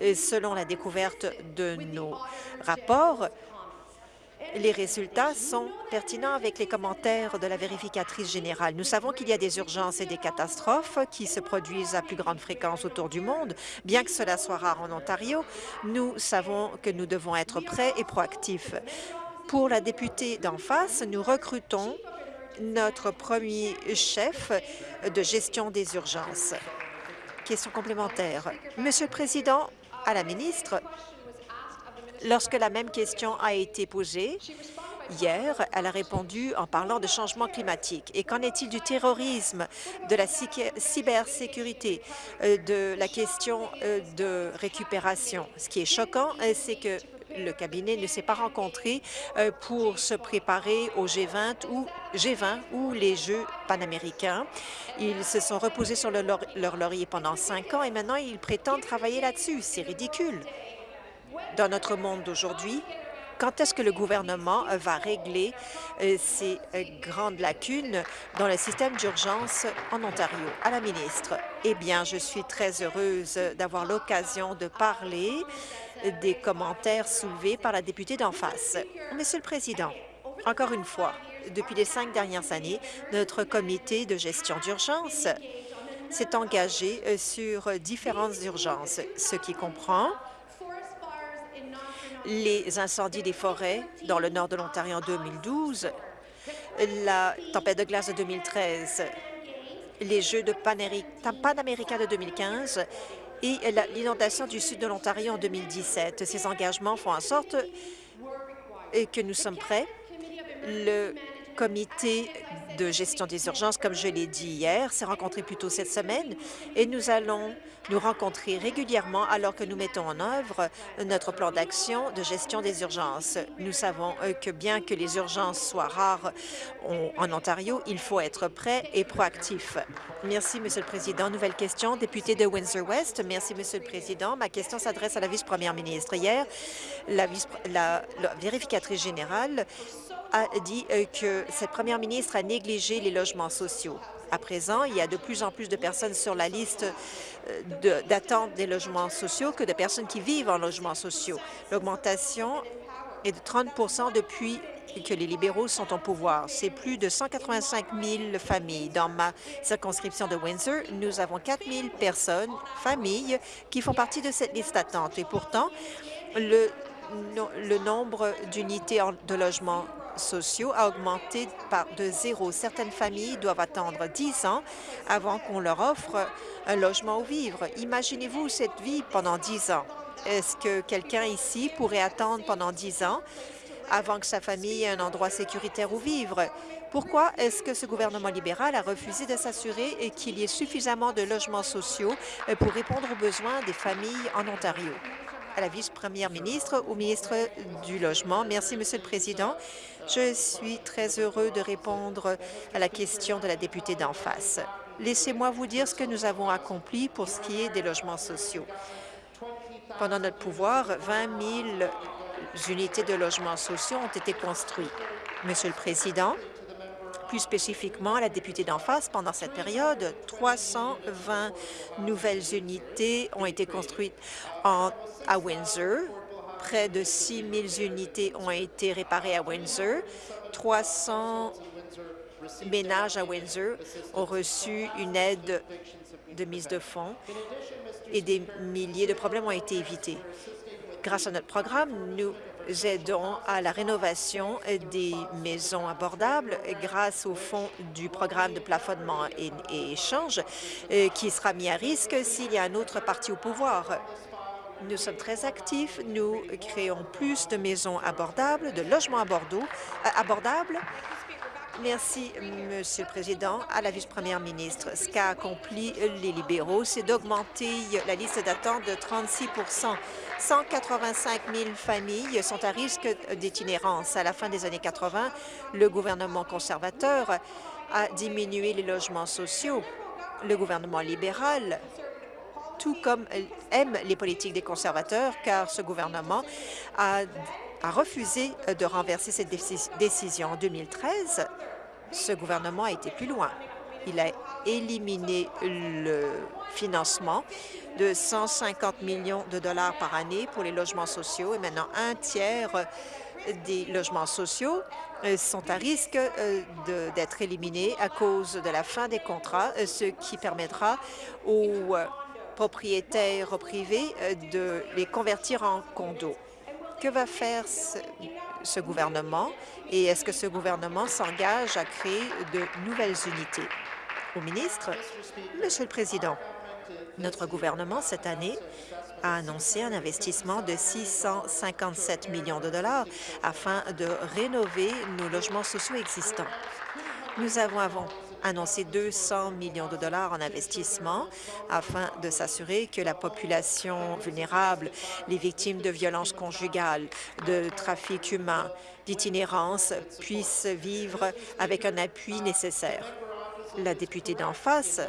Selon la découverte de nos rapports, les résultats sont pertinents avec les commentaires de la vérificatrice générale. Nous savons qu'il y a des urgences et des catastrophes qui se produisent à plus grande fréquence autour du monde. Bien que cela soit rare en Ontario, nous savons que nous devons être prêts et proactifs. Pour la députée d'en face, nous recrutons notre premier chef de gestion des urgences. Question complémentaire. Monsieur le Président, à la ministre, Lorsque la même question a été posée, Hier, elle a répondu en parlant de changement climatique. Et qu'en est-il du terrorisme, de la cybersécurité, euh, de la question euh, de récupération? Ce qui est choquant, euh, c'est que le cabinet ne s'est pas rencontré pour se préparer au G20 ou G20 ou les Jeux panaméricains. Ils se sont reposés sur leur laurier pendant cinq ans et maintenant ils prétendent travailler là-dessus. C'est ridicule dans notre monde d'aujourd'hui, quand est-ce que le gouvernement euh, va régler euh, ces euh, grandes lacunes dans le système d'urgence en Ontario? À la ministre, eh bien, je suis très heureuse d'avoir l'occasion de parler des commentaires soulevés par la députée d'en face. Monsieur le Président, encore une fois, depuis les cinq dernières années, notre comité de gestion d'urgence s'est engagé sur différentes urgences, ce qui comprend les incendies des forêts dans le nord de l'Ontario en 2012, la tempête de glace de 2013, les Jeux de panaméricains de 2015 et l'inondation du sud de l'Ontario en 2017. Ces engagements font en sorte que nous sommes prêts. Le comité de gestion des urgences, comme je l'ai dit hier, s'est rencontré plus tôt cette semaine et nous allons nous rencontrer régulièrement alors que nous mettons en œuvre notre plan d'action de gestion des urgences. Nous savons euh, que bien que les urgences soient rares en Ontario, il faut être prêt et proactif. Merci, Monsieur le Président. Nouvelle question, député de Windsor-West. Merci, Monsieur le Président. Ma question s'adresse à la vice-première ministre. Hier, la, vérificatrice générale a dit euh, que cette première ministre a négligé les logements sociaux. À présent, il y a de plus en plus de personnes sur la liste euh, d'attente des logements sociaux que de personnes qui vivent en logements sociaux. L'augmentation est de 30% depuis que les libéraux sont au pouvoir. C'est plus de 185 000 familles. Dans ma circonscription de Windsor, nous avons 4 000 personnes, familles, qui font partie de cette liste d'attente. Et pourtant, le, le nombre d'unités de logement sociaux a augmenté de zéro. Certaines familles doivent attendre 10 ans avant qu'on leur offre un logement où vivre. Imaginez-vous cette vie pendant 10 ans. Est-ce que quelqu'un ici pourrait attendre pendant 10 ans avant que sa famille ait un endroit sécuritaire où vivre? Pourquoi est-ce que ce gouvernement libéral a refusé de s'assurer qu'il y ait suffisamment de logements sociaux pour répondre aux besoins des familles en Ontario? À la vice-première ministre, au ministre du Logement. Merci, Monsieur le Président. Je suis très heureux de répondre à la question de la députée d'en face. Laissez-moi vous dire ce que nous avons accompli pour ce qui est des logements sociaux. Pendant notre pouvoir, 20 000 unités de logements sociaux ont été construites. Monsieur le Président, plus spécifiquement, la députée d'en face, pendant cette période, 320 nouvelles unités ont été construites à Windsor. Près de 6 000 unités ont été réparées à Windsor. 300 ménages à Windsor ont reçu une aide de mise de fonds et des milliers de problèmes ont été évités. Grâce à notre programme, nous aidons à la rénovation des maisons abordables grâce au fonds du programme de plafonnement et, échange euh, qui sera mis à risque s'il y a un autre parti au pouvoir. Nous sommes très actifs. Nous créons plus de maisons abordables, de logements euh, abordables Merci, Monsieur le Président. À la vice-première ministre, ce qu'a accompli les libéraux, c'est d'augmenter la liste d'attente de 36 185 000 familles sont à risque d'itinérance. À la fin des années 80, le gouvernement conservateur a diminué les logements sociaux. Le gouvernement libéral tout comme aime les politiques des conservateurs, car ce gouvernement a a refusé de renverser cette décision. En 2013, ce gouvernement a été plus loin. Il a éliminé le financement de 150 millions de dollars par année pour les logements sociaux et maintenant un tiers des logements sociaux euh, sont à risque euh, d'être éliminés à cause de la fin des contrats, ce qui permettra aux propriétaires privés de les convertir en condos. Que va faire ce, gouvernement et est-ce que ce gouvernement s'engage à créer de nouvelles unités? Au ministre, Monsieur le Président, notre gouvernement, cette année, a annoncé un investissement de 657 millions de dollars afin de rénover nos logements sociaux existants. Nous avons annoncé 200 millions de dollars en investissement afin de s'assurer que la population vulnérable, les victimes de violences conjugales, de trafic humain, d'itinérance puissent vivre avec un appui nécessaire. La députée d'en face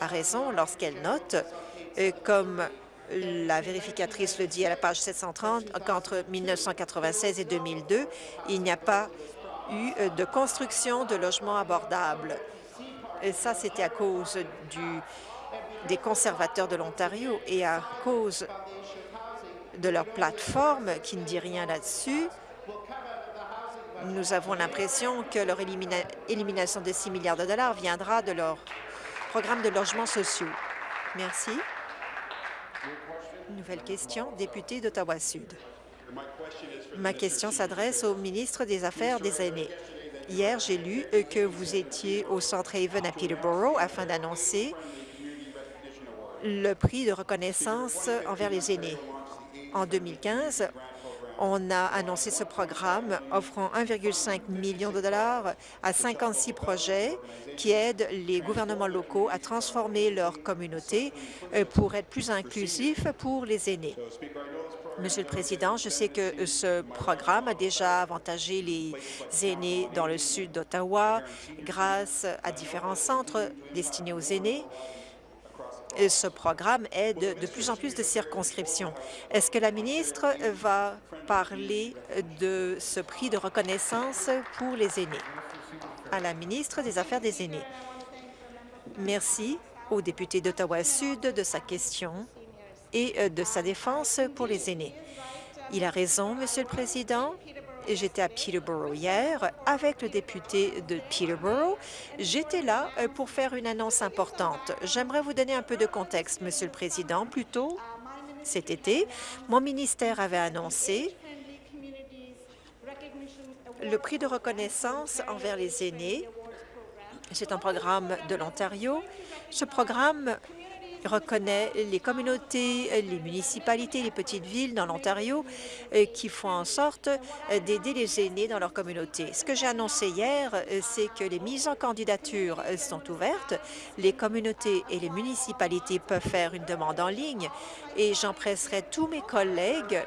a raison lorsqu'elle note, euh, comme la vérificatrice le dit à la page 730, qu'entre 1996 et 2002, il n'y a pas eu euh, de construction de logements abordables. Et ça, c'était à cause des conservateurs de l'Ontario et à cause de leur plateforme qui ne dit rien là-dessus. Nous avons l'impression que leur élimination de 6 milliards de dollars viendra de leur programme de logements sociaux. Merci. Nouvelle question, député d'Ottawa-Sud. Ma question s'adresse au ministre des Affaires des aînés. Hier, j'ai lu euh, que vous étiez au Centre Haven à Peterborough afin d'annoncer le prix de reconnaissance envers les aînés. En 2015, on a annoncé ce programme offrant 1,5 million de dollars à 56 projets qui aident les gouvernements locaux à transformer leur communauté euh, pour être plus inclusifs pour les aînés. Monsieur le Président, je sais que ce programme a déjà avantagé les aînés dans le sud d'Ottawa grâce à différents centres destinés aux aînés ce programme aide de plus en plus de circonscriptions. Est-ce que la ministre va parler de ce prix de reconnaissance pour les aînés? À la ministre des Affaires des aînés. Merci au député d'Ottawa-Sud de sa question et euh, de sa défense pour les aînés. Il a raison, Monsieur le Président. J'étais à Peterborough hier avec le député de Peterborough. J'étais là euh, pour faire une annonce importante. J'aimerais vous donner un peu de contexte, Monsieur le Président. Plus tôt, cet été, mon ministère avait annoncé le prix de reconnaissance envers les aînés. C'est un programme de l'Ontario. Ce programme reconnaît les communautés, les municipalités, les petites villes dans l'Ontario euh, qui font en sorte euh, d'aider les aînés dans leur communauté. Ce que j'ai annoncé hier, euh, c'est que les mises en candidature sont ouvertes. Les communautés et les municipalités peuvent faire une demande en ligne et j'empresserai tous mes collègues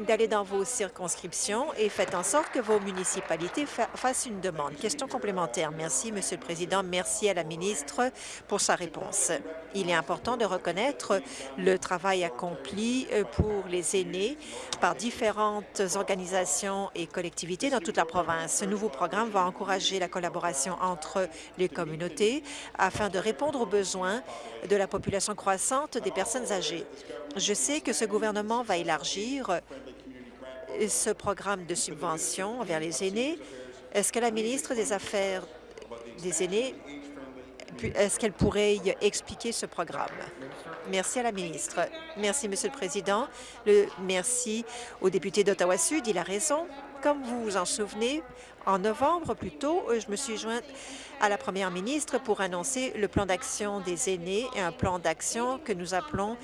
d'aller dans vos circonscriptions et faites en sorte que vos municipalités fassent une demande. Question complémentaire. Merci, Monsieur le Président. Merci à la ministre pour sa réponse. Il est important de reconnaître le travail accompli euh, pour les aînés par différentes organisations et collectivités dans toute la province. Ce nouveau programme va encourager la collaboration entre les communautés afin de répondre aux besoins de la population croissante des personnes âgées. Je sais que ce gouvernement va élargir ce programme de subvention envers les aînés. Est-ce que la ministre des Affaires des aînés, est-ce qu'elle pourrait expliquer ce programme? Merci à la ministre. Merci, Monsieur le Président. Merci au député d'Ottawa-Sud. Il a raison. Comme vous vous en souvenez, en novembre, plus tôt, je me suis jointe à la première ministre pour annoncer le plan d'action des aînés et un plan d'action que nous appelons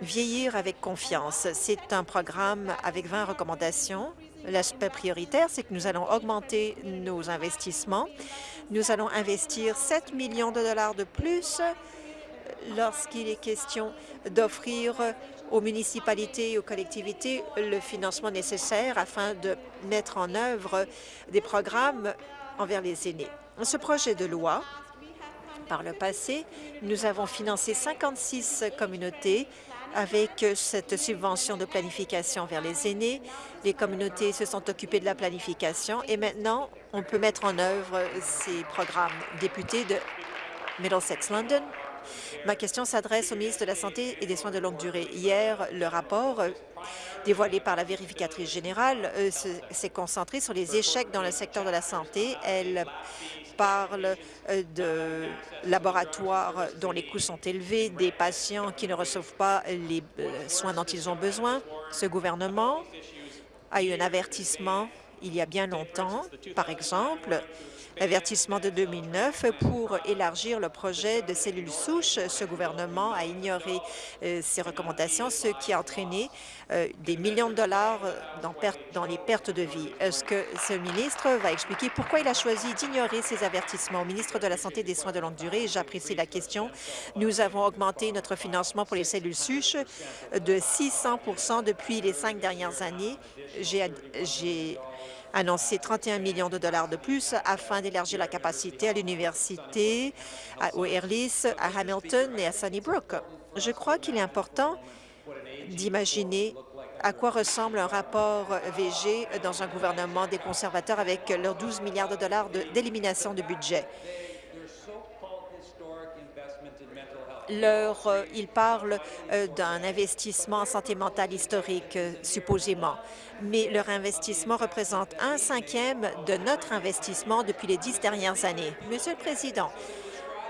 Vieillir avec confiance, c'est un programme avec 20 recommandations. L'aspect prioritaire, c'est que nous allons augmenter nos investissements. Nous allons investir 7 millions de dollars de plus lorsqu'il est question d'offrir aux municipalités et aux collectivités le financement nécessaire afin de mettre en œuvre des programmes envers les aînés. Ce projet de loi, par le passé, nous avons financé 56 communautés avec cette subvention de planification vers les aînés. Les communautés se sont occupées de la planification et maintenant, on peut mettre en œuvre ces programmes. Député de Middlesex London, ma question s'adresse au ministre de la Santé et des Soins de longue durée. Hier, le rapport euh, dévoilé par la vérificatrice générale euh, s'est concentré sur les échecs dans le secteur de la santé. Elle parle euh, de laboratoires dont les coûts sont élevés, des patients qui ne reçoivent pas les euh, soins dont ils ont besoin. Ce gouvernement a eu un avertissement il y a bien longtemps, par exemple, Avertissement de 2009 pour élargir le projet de cellules souches. Ce gouvernement a ignoré euh, ces recommandations, ce qui a entraîné euh, des millions de dollars dans, dans les pertes de vie. Est-ce que ce ministre va expliquer pourquoi il a choisi d'ignorer ces avertissements? Au ministre de la Santé et des Soins de longue durée, j'apprécie la question. Nous avons augmenté notre financement pour les cellules souches de 600% depuis les cinq dernières années. J'ai annoncé 31 millions de dollars de plus afin d'élargir la capacité à l'université, au Airlis, à Hamilton et à Sunnybrook. Je crois qu'il est important d'imaginer à quoi ressemble un rapport VG dans un gouvernement des conservateurs avec leurs 12 milliards de dollars d'élimination de budget. Leur, euh, ils parlent euh, d'un investissement en santé mentale historique, euh, supposément, mais leur investissement représente un cinquième de notre investissement depuis les dix dernières années. Monsieur le Président,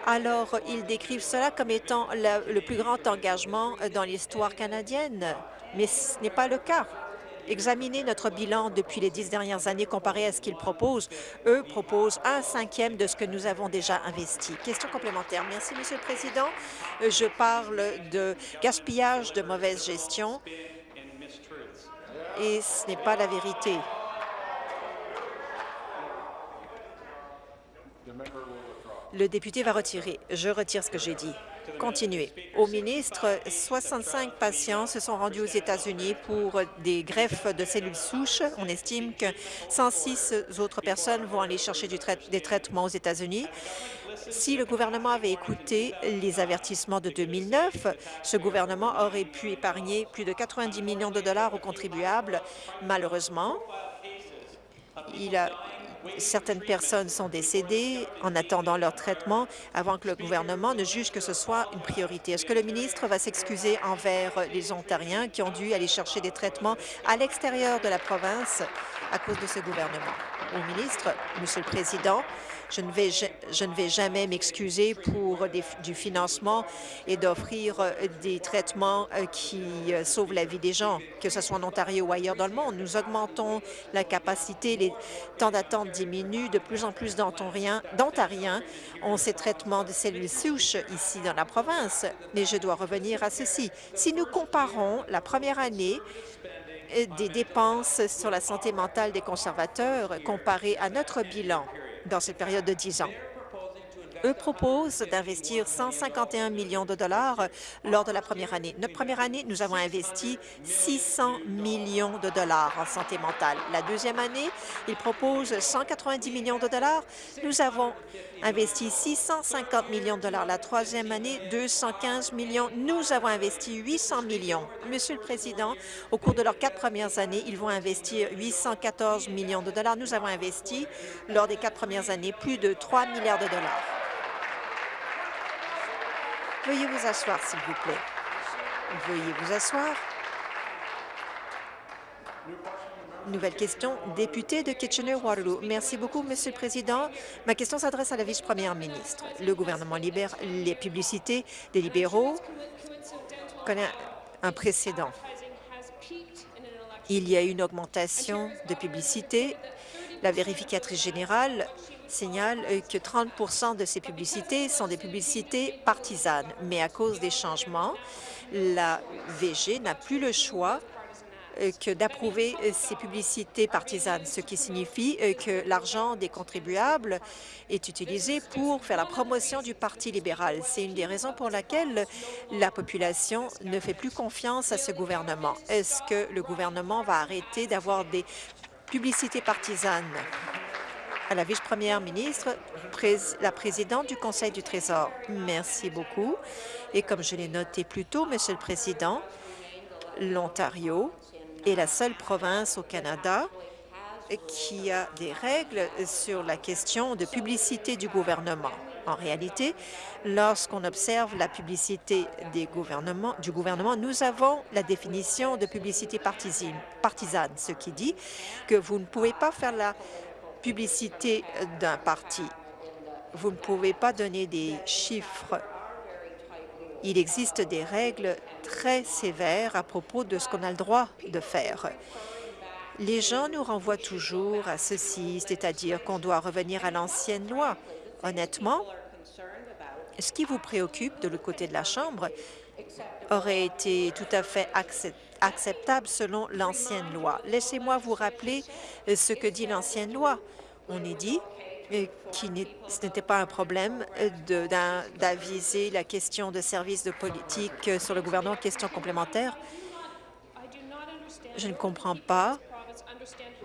alors ils décrivent cela comme étant le plus grand engagement dans l'histoire canadienne, mais ce n'est pas le cas. Examinez notre bilan depuis les dix dernières années comparé à ce qu'ils proposent. Eux proposent un cinquième de ce que nous avons déjà investi. Question complémentaire. Merci, Monsieur le Président. Je parle de gaspillage, de mauvaise gestion, et ce n'est pas la vérité. Le député va retirer. Je retire ce que j'ai dit continuer. Au ministre, 65 patients se sont rendus aux États-Unis pour des greffes de cellules souches. On estime que 106 autres personnes vont aller chercher des traitements aux États-Unis. Si le gouvernement avait écouté les avertissements de 2009, ce gouvernement aurait pu épargner plus de 90 millions de dollars aux contribuables. Malheureusement, il a, certaines personnes sont décédées en attendant leur traitement avant que le gouvernement ne juge que ce soit une priorité. Est-ce que le ministre va s'excuser envers les Ontariens qui ont dû aller chercher des traitements à l'extérieur de la province à cause de ce gouvernement? Au ministre, Monsieur le Président, je ne vais, jamais m'excuser pour du financement et d'offrir euh, des traitements euh, qui euh, sauvent la vie des gens, que ce soit en Ontario ou ailleurs dans le monde. Nous augmentons la capacité, les temps d'attente diminuent, de plus en plus d'Ontariens ont ces traitements de cellules souches ici dans la province. Mais je dois revenir à ceci. Si nous comparons la première année des dépenses sur la santé mentale des conservateurs comparé à notre bilan dans cette période de 10 ans. Eux proposent d'investir 151 millions de dollars lors de la première année. Notre première année, nous avons investi 600 millions de dollars en santé mentale. La deuxième année, ils proposent 190 millions de dollars. Nous avons investi 650 millions de dollars. La troisième année, 215 millions. Nous avons investi 800 millions. Monsieur le Président, au cours de leurs quatre premières années, ils vont investir 814 millions de dollars. Nous avons investi, lors des quatre premières années, plus de 3 milliards de dollars. Veuillez vous asseoir, s'il vous plaît. Veuillez vous asseoir. Nouvelle question, député de Kitchener-Waterloo. Merci beaucoup, Monsieur le Président. Ma question s'adresse à la vice-première ministre. Le gouvernement libère les publicités des libéraux connaît un précédent. Il y a une augmentation de publicité. La vérificatrice générale signale euh, que 30% de ces publicités sont des publicités partisanes. Mais à cause des changements, la VG n'a plus le choix euh, que d'approuver euh, ces publicités partisanes, ce qui signifie que l'argent des contribuables est utilisé pour faire la promotion du Parti libéral. C'est une des raisons pour laquelle la population ne fait plus confiance à ce gouvernement. Est-ce que le gouvernement va arrêter d'avoir des publicités partisanes? À la vice-première ministre, la présidente du Conseil du Trésor. Merci beaucoup. Et comme je l'ai noté plus tôt, Monsieur le Président, l'Ontario est la seule province au Canada qui a des règles sur la question de publicité du gouvernement. En réalité, lorsqu'on observe la publicité du gouvernement, nous avons la définition de publicité partisane, ce qui dit que vous ne pouvez pas faire la publicité d'un parti. Vous ne pouvez pas donner des chiffres. Il existe des règles très sévères à propos de ce qu'on a le droit de faire. Les gens nous renvoient toujours à ceci, c'est-à-dire qu'on doit revenir à l'ancienne loi. Honnêtement, ce qui vous préoccupe de l'autre côté de la Chambre aurait été tout à fait acceptable selon l'ancienne loi. Laissez-moi vous rappeler euh, ce que dit l'ancienne loi. On est dit euh, que ce n'était pas un problème euh, d'aviser la question de services de politique sur le gouvernement. Question complémentaire. Je ne comprends pas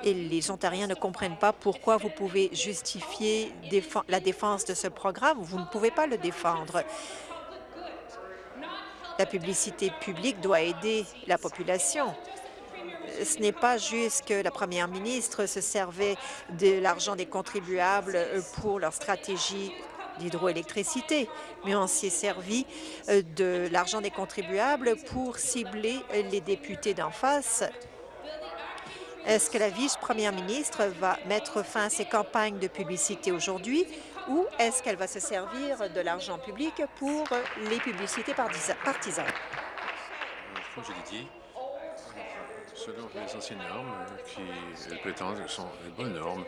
et les Ontariens ne comprennent pas pourquoi vous pouvez justifier la défense de ce programme. Vous ne pouvez pas le défendre. La publicité publique doit aider la population. Ce n'est pas juste que la première ministre se servait de l'argent des contribuables pour leur stratégie d'hydroélectricité, mais on s'est servi de l'argent des contribuables pour cibler les députés d'en face. Est-ce que la vice-première ministre va mettre fin à ces campagnes de publicité aujourd'hui? Ou est-ce qu'elle va se servir de l'argent public pour les publicités partisanes? L'ai dit, selon les anciennes normes qui elles prétendent sont les bonnes normes.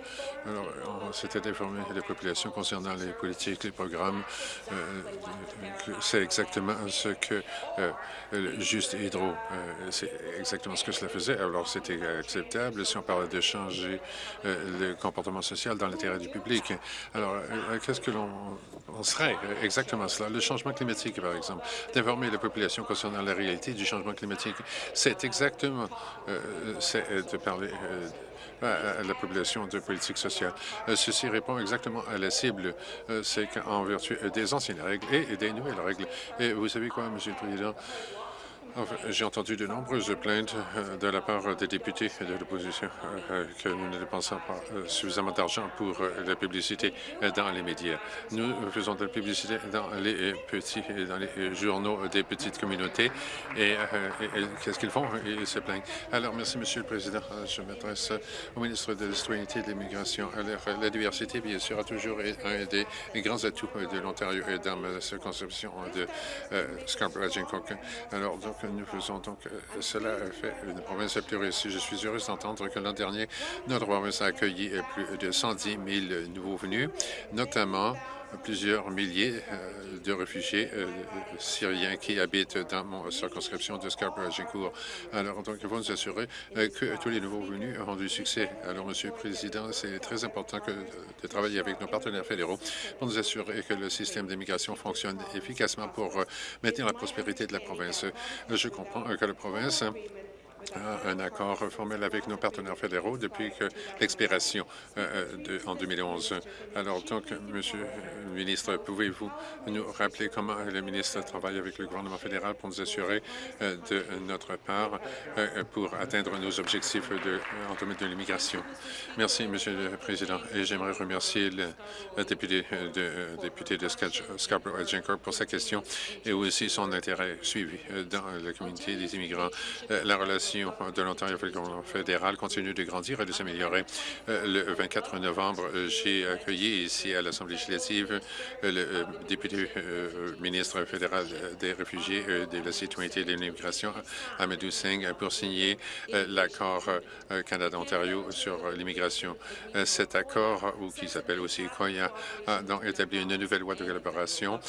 Alors, on s'était informé de la population concernant les politiques, les programmes. Euh, c'est exactement ce que euh, Juste Hydro, euh, c'est exactement ce que cela faisait. Alors, c'était acceptable si on parlait de changer le comportement social dans l'intérêt du public. Alors, qu'est-ce que l'on serait exactement cela? Le changement climatique, par exemple, d'informer la population concernant la réalité du changement climatique. C'est exactement c'est de parler à la population de politique sociale. Ceci répond exactement à la cible. C'est qu'en vertu des anciennes règles et des nouvelles règles. Et vous savez quoi, Monsieur le Président? J'ai entendu de nombreuses plaintes euh, de la part des députés de l'opposition euh, que nous ne dépensons pas euh, suffisamment d'argent pour la publicité dans les médias. Nous faisons de la publicité dans les petits, dans les journaux des petites communautés. Et, qu'est-ce qu'ils font? Ils se plaignent. Alors, merci, Monsieur le Président. Je m'adresse au ministre de la Citoyenneté et de l'Immigration. Alors, la diversité, bien sûr, a toujours été un des grands atouts de l'Ontario et dans ma circonscription de Scarborough-Agincourt. Alors, donc, nous faisons donc euh, cela fait une province plus réussie. Je suis heureuse d'entendre que l'an dernier, notre province a accueilli plus de 110 000 nouveaux venus, notamment plusieurs milliers euh, de réfugiés syriens qui habitent dans mon circonscription de Scarborough-Agincourt. Alors, donc, il faut nous assurer que tous les nouveaux venus auront du succès. Alors, Monsieur le Président, c'est très important de travailler avec nos partenaires fédéraux pour nous assurer que le système d'immigration fonctionne efficacement pour maintenir la prospérité de la province. Je comprends que la province un accord formel avec nos partenaires fédéraux depuis l'expiration euh, euh, en 2011. Alors, donc, Monsieur le ministre, pouvez-vous nous rappeler comment le ministre travaille avec le gouvernement fédéral pour nous assurer euh, de notre part pour atteindre nos objectifs de, en domaine de l'immigration? Merci, Monsieur le Président, et j'aimerais remercier le, député de, Scarborough-Agincourt pour sa question et aussi son intérêt suivi dans la communauté des immigrants. La relation de l'Ontario fédéral continue de grandir et de s'améliorer. Euh, le 24 novembre, euh, j'ai accueilli ici à l'Assemblée législative euh, le député ministre fédéral des réfugiés, de la citoyenneté et de l'immigration, Amadou Singh, pour signer l'accord Canada-Ontario sur l'immigration. Cet accord, ou qui s'appelle aussi COIA, a donc établi une nouvelle loi de collaboration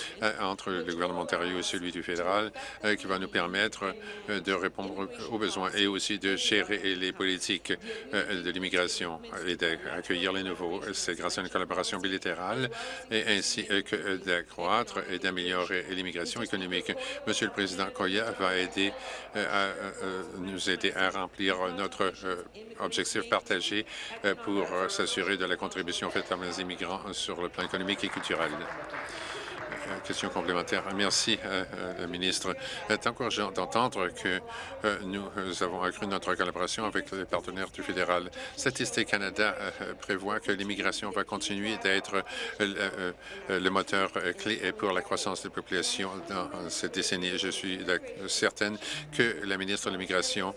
entre le gouvernement ontario et celui du fédéral qui va nous permettre de répondre aux besoins et aussi de gérer les politiques euh, de l'immigration et d'accueillir les nouveaux. C'est grâce à une collaboration bilatérale et ainsi que d'accroître et d'améliorer l'immigration économique. Monsieur le Président Koya va aider euh, euh, nous aider à remplir notre objectif partagé pour s'assurer de la contribution faite par les immigrants sur le plan économique et culturel. Euh, question complémentaire. Merci, euh, euh, le ministre. C'est encourageant d'entendre que nous avons accru notre collaboration avec les partenaires du fédéral. Statistique Canada prévoit que l'immigration va continuer d'être le moteur clé pour la croissance de la population dans cette décennie. Je suis certaine que la ministre de l'immigration,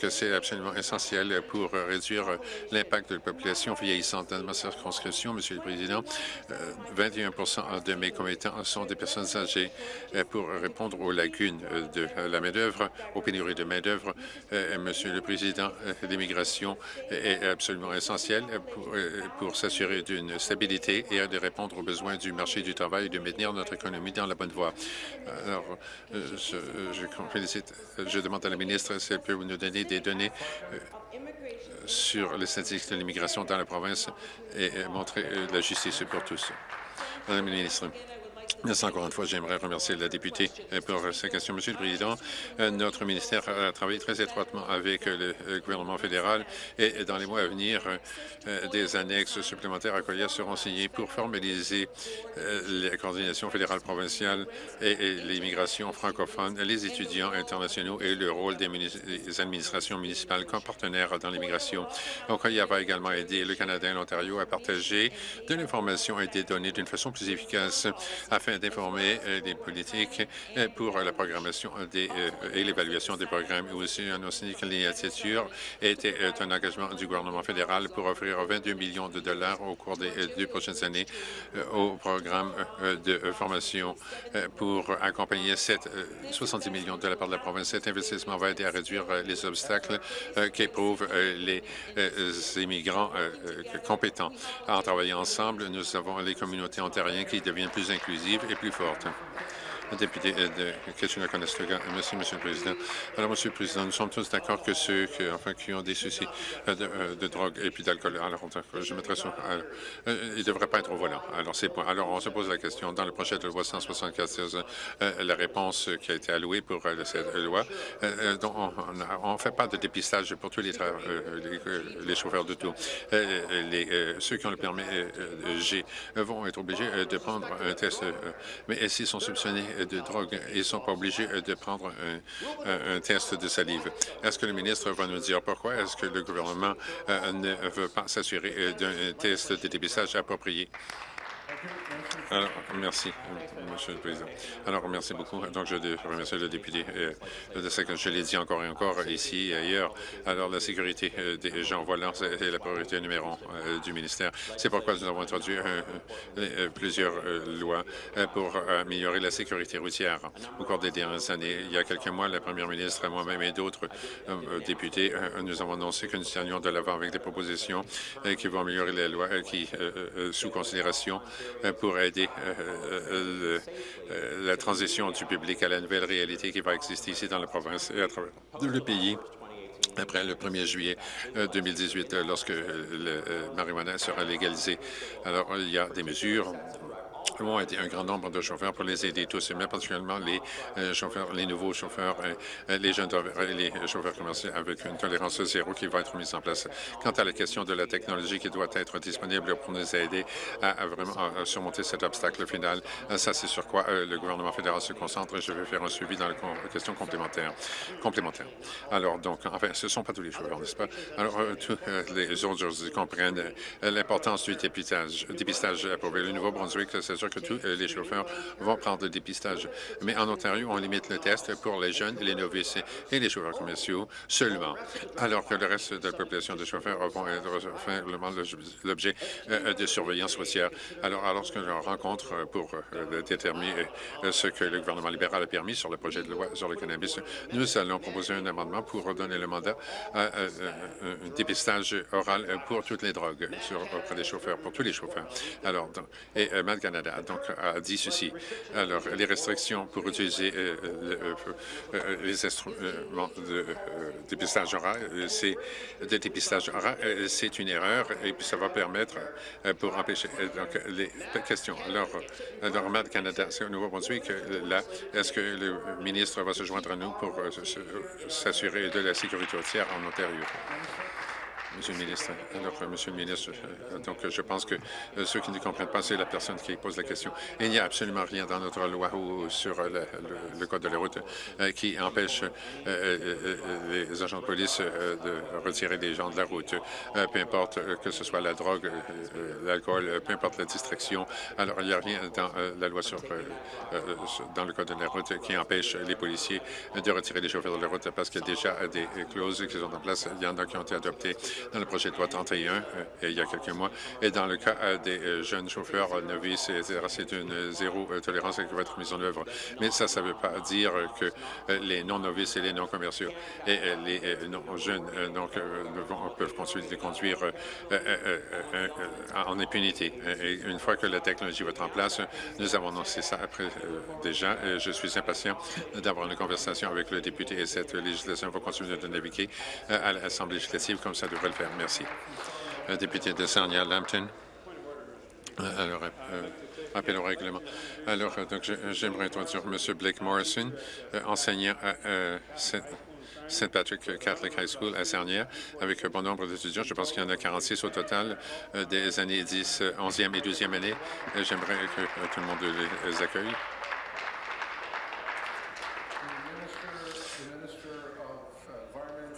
que c'est absolument essentiel pour réduire l'impact de la population vieillissante dans ma circonscription, Monsieur le Président. 21% de mes commettants sont des personnes âgées euh, pour répondre aux lacunes euh, de la main-d'œuvre, aux pénuries de main-d'œuvre. Euh, Monsieur le Président, l'immigration est absolument essentielle pour, s'assurer d'une stabilité et de répondre aux besoins du marché du travail et de maintenir notre économie dans la bonne voie. Alors, je, je demande à la ministre si elle peut nous donner des données sur les statistiques de l'immigration dans la province et montrer la justice pour tous. Madame la ministre. Merci encore une fois. J'aimerais remercier la députée pour sa question. Monsieur le Président, euh, notre ministère a travaillé très étroitement avec le gouvernement fédéral et dans les mois à venir, euh, des annexes supplémentaires à Colia seront signées pour formaliser euh, la coordination fédérale provinciale et l'immigration francophone, les étudiants internationaux et le rôle des, administrations municipales comme partenaires dans l'immigration. Colia va également aider le Canada et l'Ontario à partager de l'information et des données d'une façon plus efficace afin d'informer euh, les politiques euh, pour la programmation des, euh, et l'évaluation des programmes. Et aussi, on a signé que l'initiative était un engagement du gouvernement fédéral pour offrir 22 millions de dollars au cours des deux prochaines années au programme de formation pour accompagner 70 millions de la part de la province. Cet investissement va aider à réduire les obstacles qu'éprouvent les immigrants compétents. En travaillant ensemble, nous avons les communautés ontariennes qui deviennent plus inclusives et plus forte. Député de Kitchener-Conestoga. Merci, Monsieur le Président. Alors, Monsieur le Président, nous sommes tous d'accord que ceux qui, ont des soucis de, de drogue et puis d'alcool, alors je mettrai sur, ils ne devraient pas être au volant. Alors, c'est Alors, on se pose la question, dans le projet de loi 174, la réponse qui a été allouée pour cette loi, on ne fait pas de dépistage pour tous les, les, chauffeurs de tout. Ceux qui ont le permis G vont être obligés de prendre un test, mais s'ils sont soupçonnés de drogue, ils ne sont pas obligés de prendre un, test de salive. Est-ce que le ministre va nous dire pourquoi? Est-ce que le gouvernement ne veut pas s'assurer d'un test de dépistage approprié? Alors, merci, Monsieur le Président. Alors, merci beaucoup. Donc, je remercie le député euh, de ce que je l'ai dit encore et encore ici et ailleurs. Alors, la sécurité euh, des gens volants, c'est la priorité numéro un euh, du ministère. C'est pourquoi nous avons introduit plusieurs lois pour améliorer la sécurité routière au cours des dernières années. Il y a quelques mois, la première ministre, moi-même et d'autres députés, nous avons annoncé que nous tenions de l'avant avec des propositions qui vont améliorer les lois qui, sous considération, pour aider euh, euh, la transition du public à la nouvelle réalité qui va exister ici dans la province et à travers le pays après le 1er juillet 2018, euh, lorsque le marijuana sera légalisé. Alors, il y a des mesures ont été un grand nombre de chauffeurs pour les aider tous, mais particulièrement les euh, chauffeurs, les nouveaux chauffeurs, euh, les jeunes et chauffeurs commerciaux avec une tolérance zéro qui va être mise en place. Quant à la question de la technologie qui doit être disponible pour nous aider à, vraiment surmonter cet obstacle final, euh, ça c'est sur quoi le gouvernement fédéral se concentre je vais faire un suivi dans la question complémentaire. complémentaire. Alors donc, enfin, ce ne sont pas tous les chauffeurs, n'est-ce pas? Alors, tous les autres comprennent l'importance du dépistage, dépistage approuvé. Le Nouveau-Brunswick, c'est sûr que tous euh, les chauffeurs vont prendre le dépistage. Mais en Ontario, on limite le test pour les jeunes, les novices et les chauffeurs commerciaux seulement, alors que le reste de la population de chauffeurs vont être l'objet euh, de surveillance routière. Alors, lorsque je rencontre pour euh, déterminer ce que le gouvernement libéral a permis sur le projet de loi sur le cannabis, nous allons proposer un amendement pour donner le mandat à un dépistage oral pour toutes les drogues sur, auprès des chauffeurs, pour tous les chauffeurs. Alors, et Matt Canada donc, a dit ceci. Alors, les restrictions pour utiliser euh, euh, euh, les instruments de dépistage oral, c'est dépistage oral, c'est une erreur et puis ça va permettre pour empêcher donc les questions. Alors, Matt Canada, c'est au Nouveau-Brunswick, là, est-ce que le ministre va se joindre à nous pour s'assurer de la sécurité routière en Ontario? Monsieur le ministre. Alors, euh, Monsieur le ministre, euh, donc je pense que euh, ceux qui ne comprennent pas, c'est la personne qui pose la question. Il n'y a absolument rien dans notre loi ou sur le, code de la route qui empêche les agents de police de retirer des gens de la route, peu importe que ce soit la drogue, l'alcool, peu importe la distraction. Alors, il n'y a rien dans la loi sur dans le code de la route qui empêche les policiers de retirer les chauffeurs de la route parce qu'il y a déjà des clauses qui sont en place. Il y en a qui ont été adoptées dans le projet de loi 31 euh, il y a quelques mois. Et dans le cas euh, des euh, jeunes chauffeurs novices, c'est une zéro tolérance qui va être mise en œuvre. Mais ça, ça ne veut pas dire que les non-novices et les non-commerciaux et les non-jeunes donc, peuvent conduire en impunité. Une fois que la technologie va être en place, nous avons annoncé ça après déjà. Je suis impatient d'avoir une conversation avec le député et cette législation va continuer de naviguer à l'Assemblée législative comme ça devrait Merci. Le député de Sarnia-Lambton. Euh, alors, euh, appel au règlement. Alors, euh, donc, j'aimerais introduire M. Blake Morrison, enseignant à St. Patrick Catholic High School à Sarnia, avec un bon nombre d'étudiants. Je pense qu'il y en a 46 au total des années 10, 11e et 12e année. J'aimerais que tout le monde les accueille.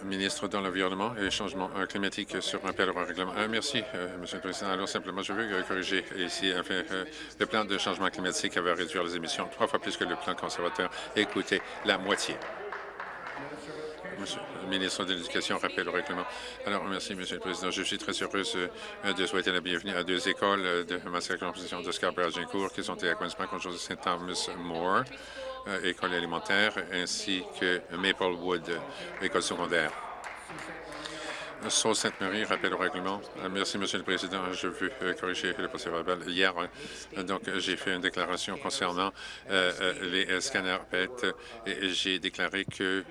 Ministre de l'Environnement et Changement climatique sur un au règlement. Euh, merci, euh, Monsieur le Président. Alors, simplement, je veux corriger ici. Euh, le plan de changement climatique avait réduire les émissions trois fois plus que le plan conservateur. Écoutez, la moitié. Monsieur le ministre de l'Éducation rappelle au règlement. Alors, merci, Monsieur le Président. Je suis très heureuse de souhaiter la bienvenue à deux écoles de ma circonscription de Scarborough-Agincourt qui sont à Queens Park, Saint Thomas More. Euh, école alimentaire, ainsi que Maplewood, école secondaire. Sault Sainte-Marie, rappel au règlement. Euh, Merci, Monsieur le Président. Je veux euh, corriger le procès verbal. Hier, euh, donc, j'ai fait une déclaration concernant les scanners PET et j'ai déclaré que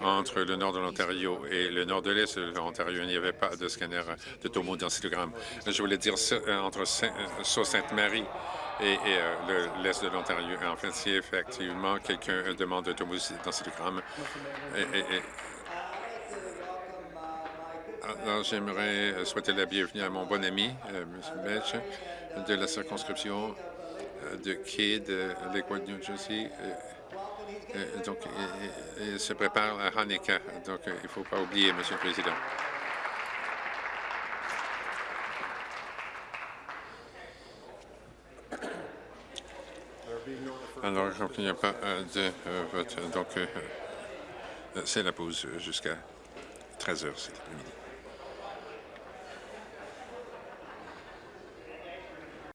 entre le nord de l'Ontario et le nord de l'est de l'Ontario, il n'y avait pas de scanner de tomodensitogramme. Je voulais dire entre Saint- euh, Sault Sainte-Marie et, euh, le- l'est de l'Ontario. En fait, si effectivement quelqu'un demande tomodensitogramme, et, et- et- alors, j'aimerais euh, souhaiter la bienvenue à mon bon ami, euh, M. Metch, de la circonscription euh, de Kidd, euh, Lakewood, New Jersey. Donc, il, se prépare à Hanukkah. Donc, il ne faut pas oublier, Monsieur le Président. Alors, il n'y a pas de euh, vote, donc euh, euh, c'est la pause jusqu'à 13 heures cet après-midi.